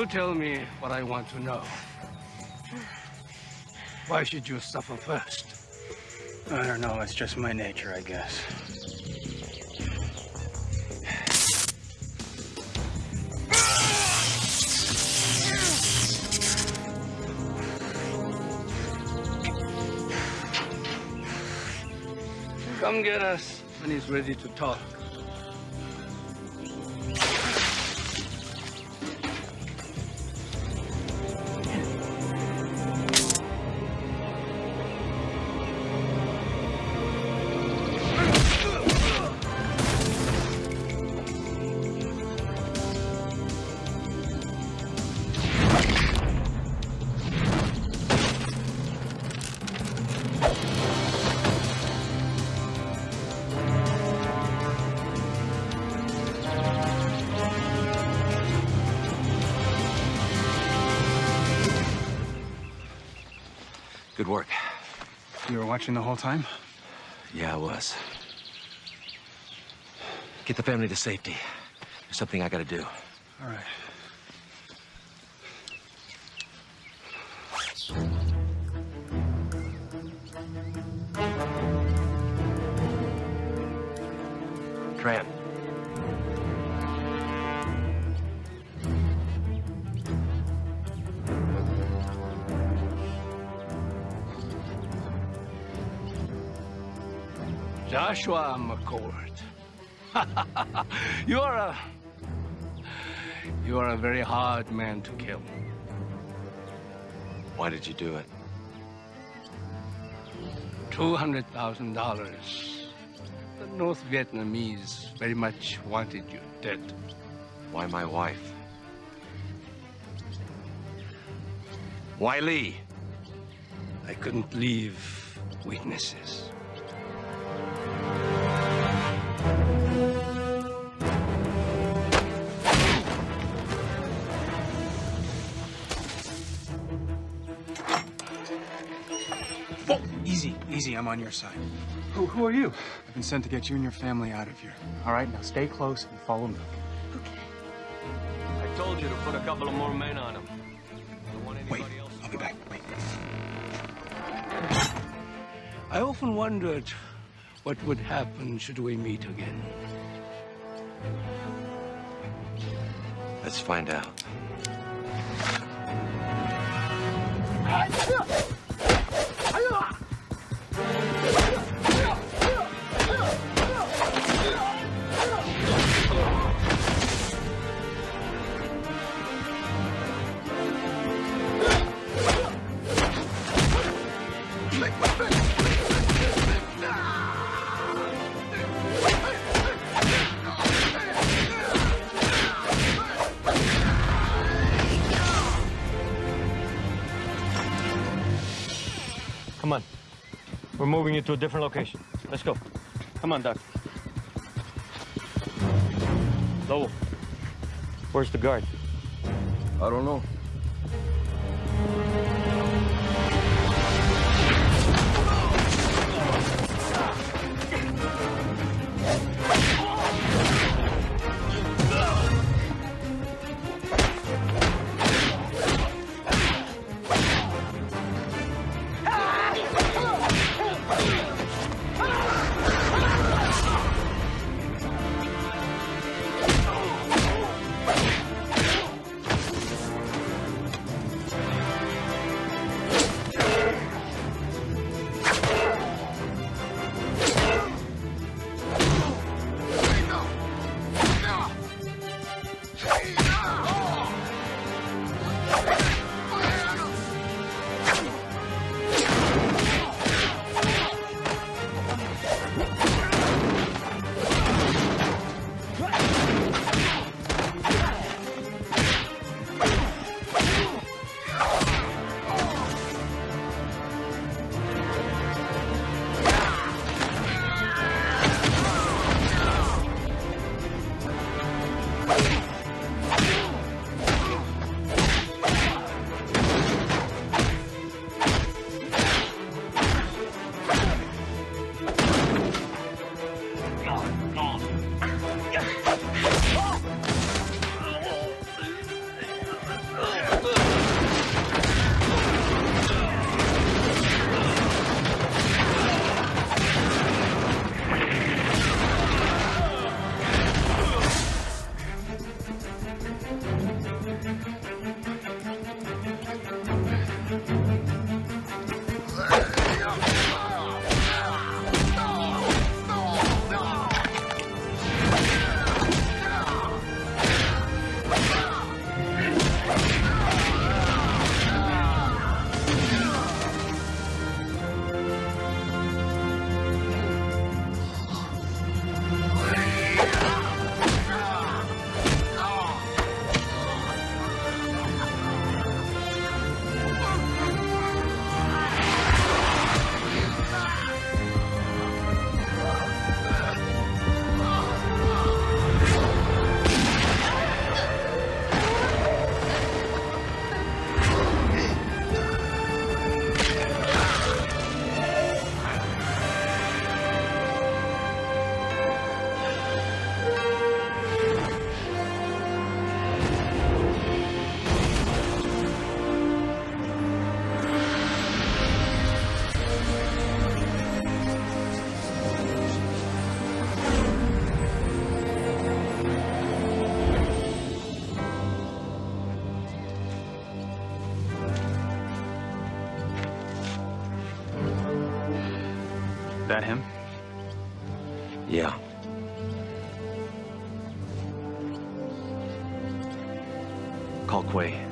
You tell me what I want to know. Why should you suffer first? I don't know. It's just my nature, I guess. Come get us when he's ready to talk. Watching the whole time? Yeah, I was. Get the family to safety. There's something I gotta do. Joshua McCord. you are a... You are a very hard man to kill. Why did you do it? $200,000. The North Vietnamese very much wanted you dead. Why my wife? Why Lee? I couldn't leave witnesses. On your side. Who, who are you? I've been sent to get you and your family out of here. All right, now stay close and follow me. Okay. I told you to put a couple of more men on him. Wait, I'll be back. Wait. I often wondered what would happen should we meet again. Let's find out. Come on. We're moving you to a different location. Let's go. Come on, Doc. Lowell. Where's the guard? I don't know. That him? Yeah. Call Quay.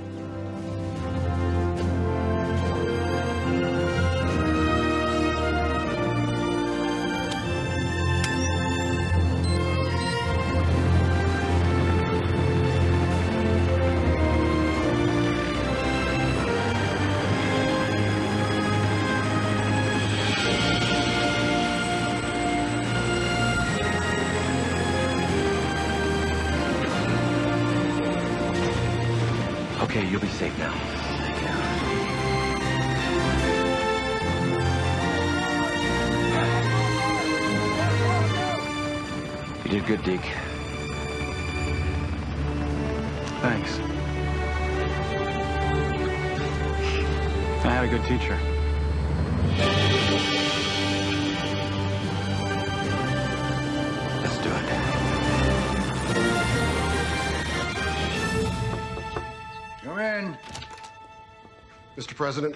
President,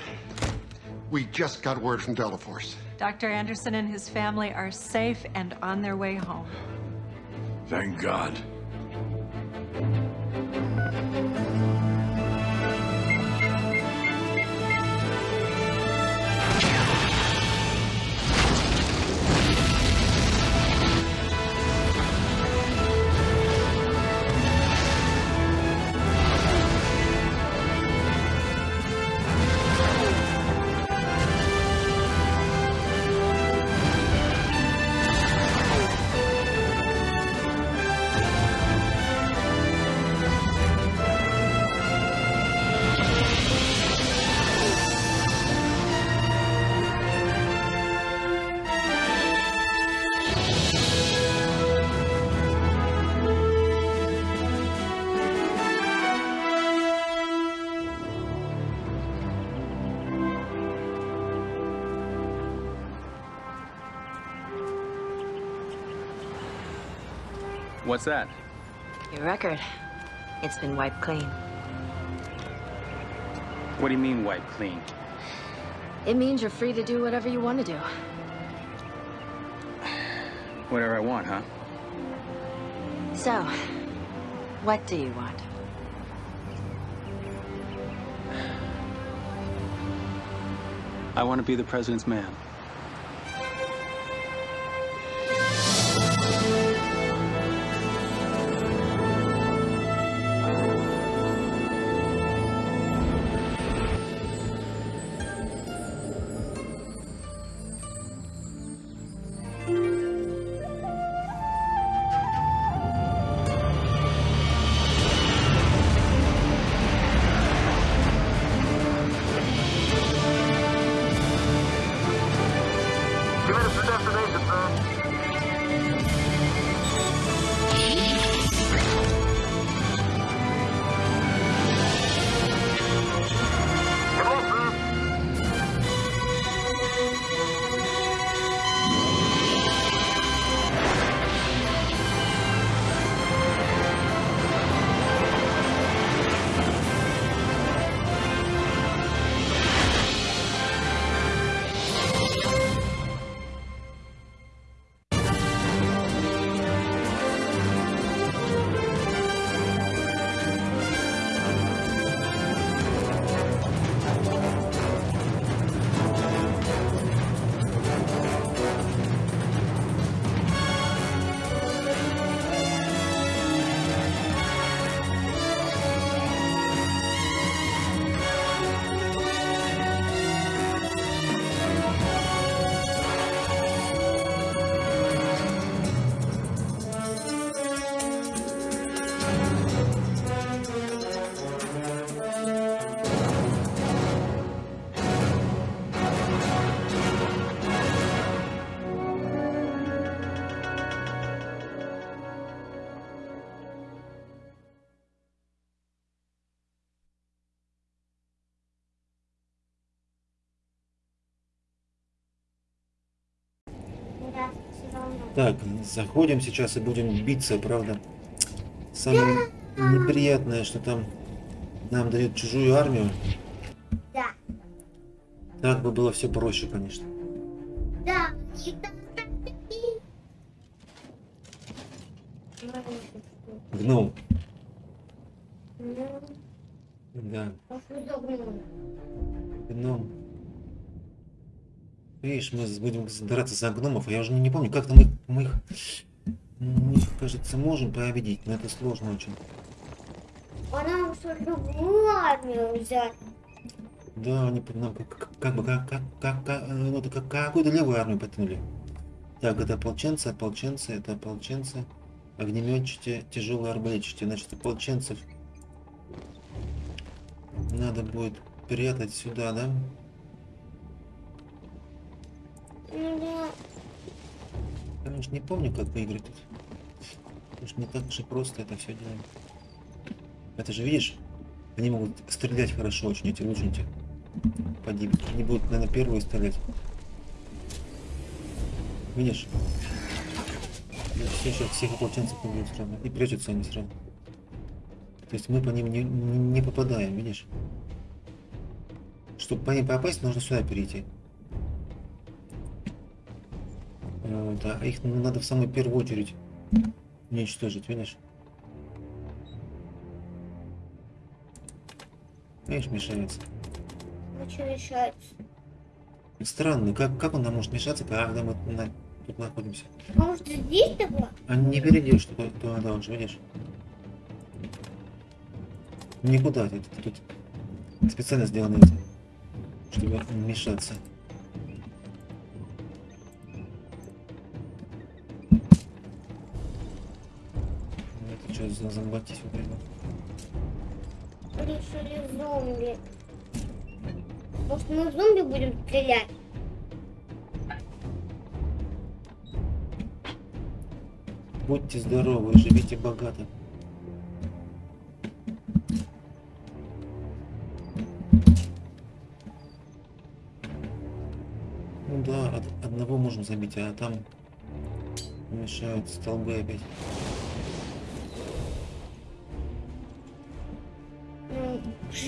we just got word from Delta Force. Dr. Anderson and his family are safe and on their way home. Thank God. That? Your record. It's been wiped clean. What do you mean wiped clean? It means you're free to do whatever you want to do. Whatever I want, huh? So, what do you want? I want to be the president's man. Так, заходим сейчас и будем биться, правда. Самое неприятное, что там нам дают чужую армию. Да. Так бы было все проще, конечно. Да, Гном. Да. Видишь, мы будем драться за гномов, а я уже не, помню, как там мы, мы их, мы их, кажется, можем победить, но это сложно очень. А нам что, другую армию взять? Да, они нам как, как- бы как, как, как, как, э, ну, как какую-то левую армию потянули. Так, это ополченцы, ополченцы, это ополченцы. Огнеметчики, тяжелые арбалетчики. Значит, ополченцев надо будет прятать сюда, да? Ну. Я уж не помню, как выиграть тут. Уж не так и просто это все делаем. Это же, видишь, они могут стрелять хорошо очень, эти лучники. Поди, они будут, наверное, первые стрелять. Видишь? И все сейчас всех ополченцев убьют сразу. И прячутся они сразу. То есть мы по ним не, не- не попадаем, видишь? Чтобы по ним попасть, нужно сюда перейти. Вот, а их надо в самую первую очередь уничтожить, видишь? Видишь, мешается. Ну что решается? Странно, как, как он нам может мешаться, когда мы на- тут находимся? А может здесь тогда? А не перейдешь туда, туда дальше, видишь? Никуда, ты тут специально сделано это, чтобы мешаться. За зомбати сюда идут? Решили зомби. Может мы зомби будем стрелять? Будьте здоровы, живите богато. Ну да, од- одного можем забить, а там мешают столбы опять.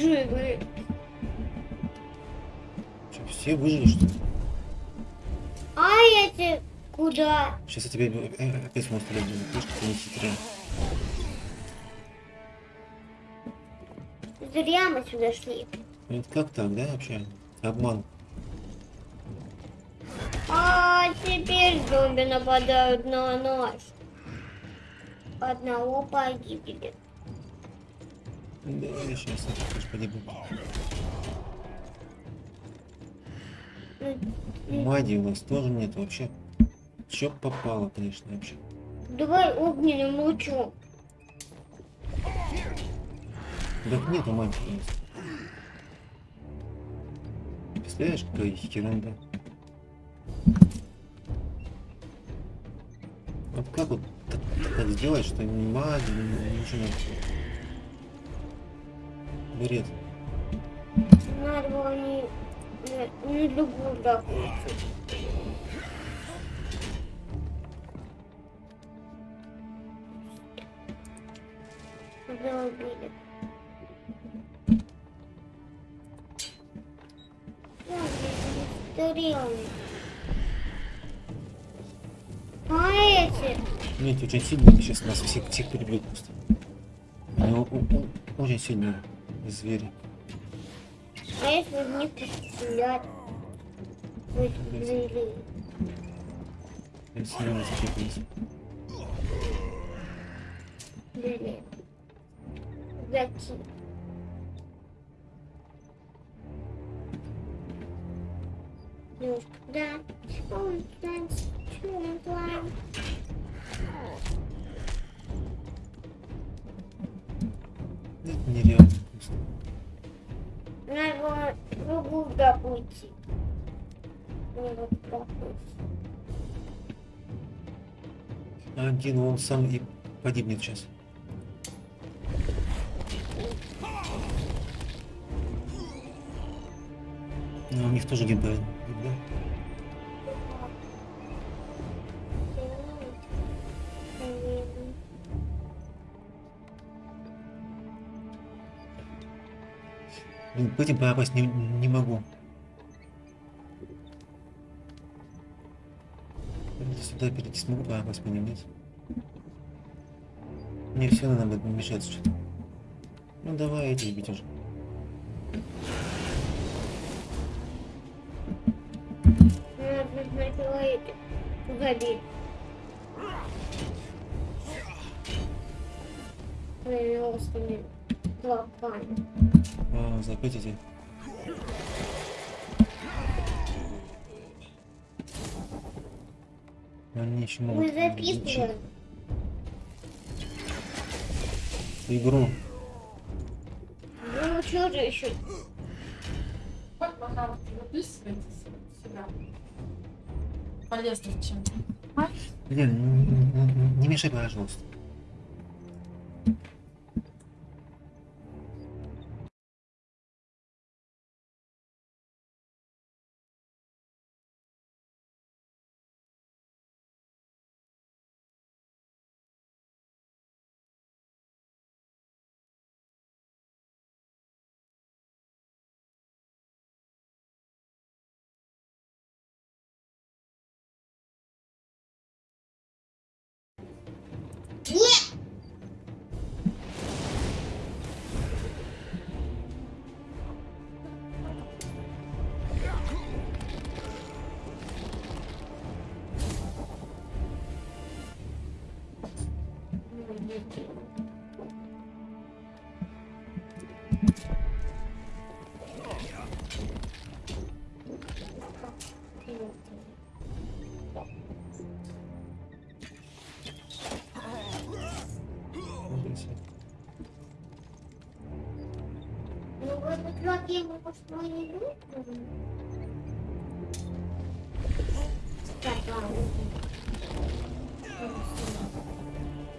Живы. Что, все выжили, что ли? А эти куда? Сейчас я тебе э, опять в монстра буду. Видишь, как они хитрые. Зря мы сюда шли. Ну, Это как так, да, вообще? Обман. А теперь зомби нападают на нас. Одного погибли. Да, я сейчас тоже погибну. Мади у нас тоже нет вообще. Чё попало, конечно, вообще. Давай огненным лучом. Так нету мади у нас. Представляешь, какая ерунда. Вот как вот так, так сделать, что ни мади, ни ничего нет. Бред. Надо было не, не, не идти. Уже убили. А эти? Нет, очень сильные сейчас нас всех, всех перебьют просто. Они о- о- и звери. А если в них пострелять? Или с ними зачепились. Блин. Зачем? Ну, да. Он, значит, что он плавает? Это нереально вкусно. Наверное, другую добыть. Мне. Один он сам и погибнет сейчас. Но у них тоже гибель, да? Этим попасть не, не могу. Сюда перейти смогу попасть по ним, нет? Мне все надо мешаться что-то. Ну давай этих бить уже. Надо сначала этих. заметите. Ну, Он ничего. Мы записываем. Игру. Ну что же еще? Вот, пожалуйста, записывайтесь сюда. Полезно чем. Блин, не мешай, пожалуйста.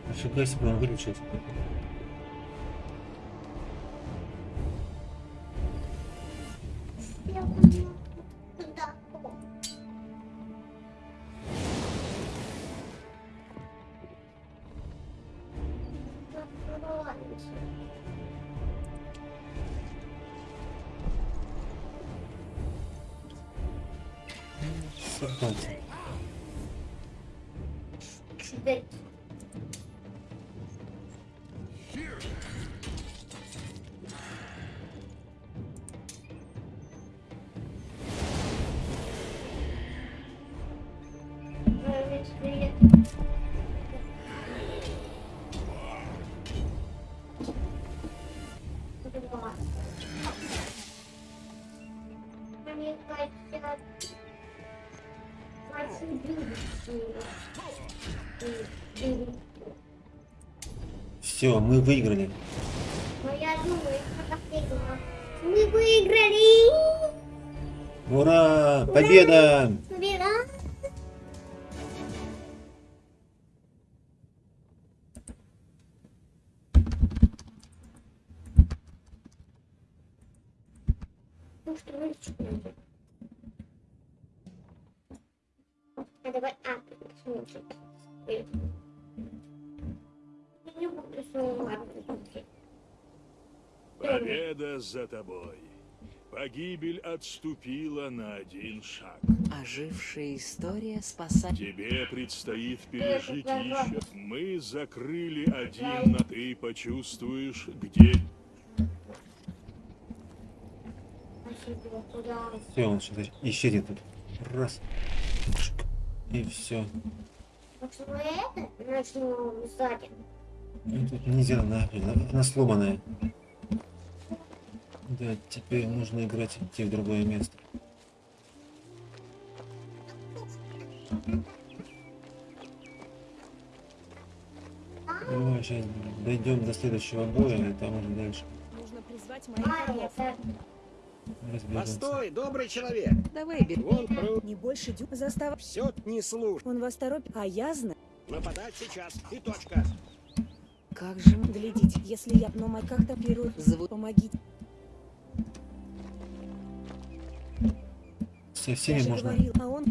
Ошибаюсь, себе он выключился. that Все, мы выиграли. Я думаю. Мы выиграли! Ура! Победа! Победа! Отступила на один шаг. Ожившая история спасает... Тебе предстоит пережить еще. Мы закрыли один, но ты почувствуешь, где... Все, он сейчас исчезнет тут. Раз. И все. Мы это начнем сзади. Тут нельзя она сломанная. Да, теперь нужно играть идти в другое место. Давай сейчас дойдем до следующего боя, и там уже дальше Нужно призвать моих разберемся. Постой, добрый человек. Давай, бери. Вон про... Не больше дю... Застав... Все не слушай. Он вас торопит, а я знаю. Нападать сейчас. И точка. Как же глядите, если я, но мой как-то первый звук, помогите. Со всеми можно говорил, а он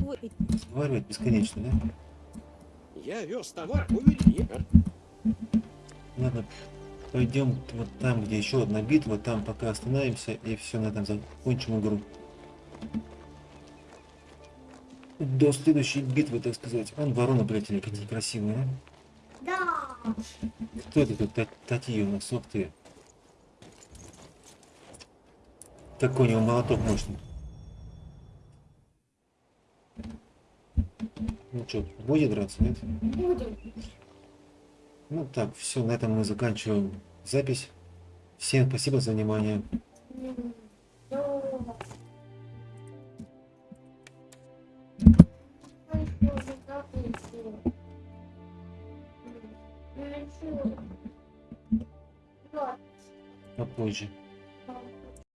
разговаривать бесконечно, да? Я вез товар, увели. Ладно, пойдем вот там, где еще одна битва, там пока остановимся и все, на этом закончим игру. До следующей битвы, так сказать. Вон вороны, блядь, они какие красивые, а? Да. Кто это тут Та- Тати у нас? Ух ты. Какой у него молоток мощный. Ну что, будет драться, нет? Будем. Ну так, все, на этом мы заканчиваем запись. Всем спасибо за внимание. Попозже.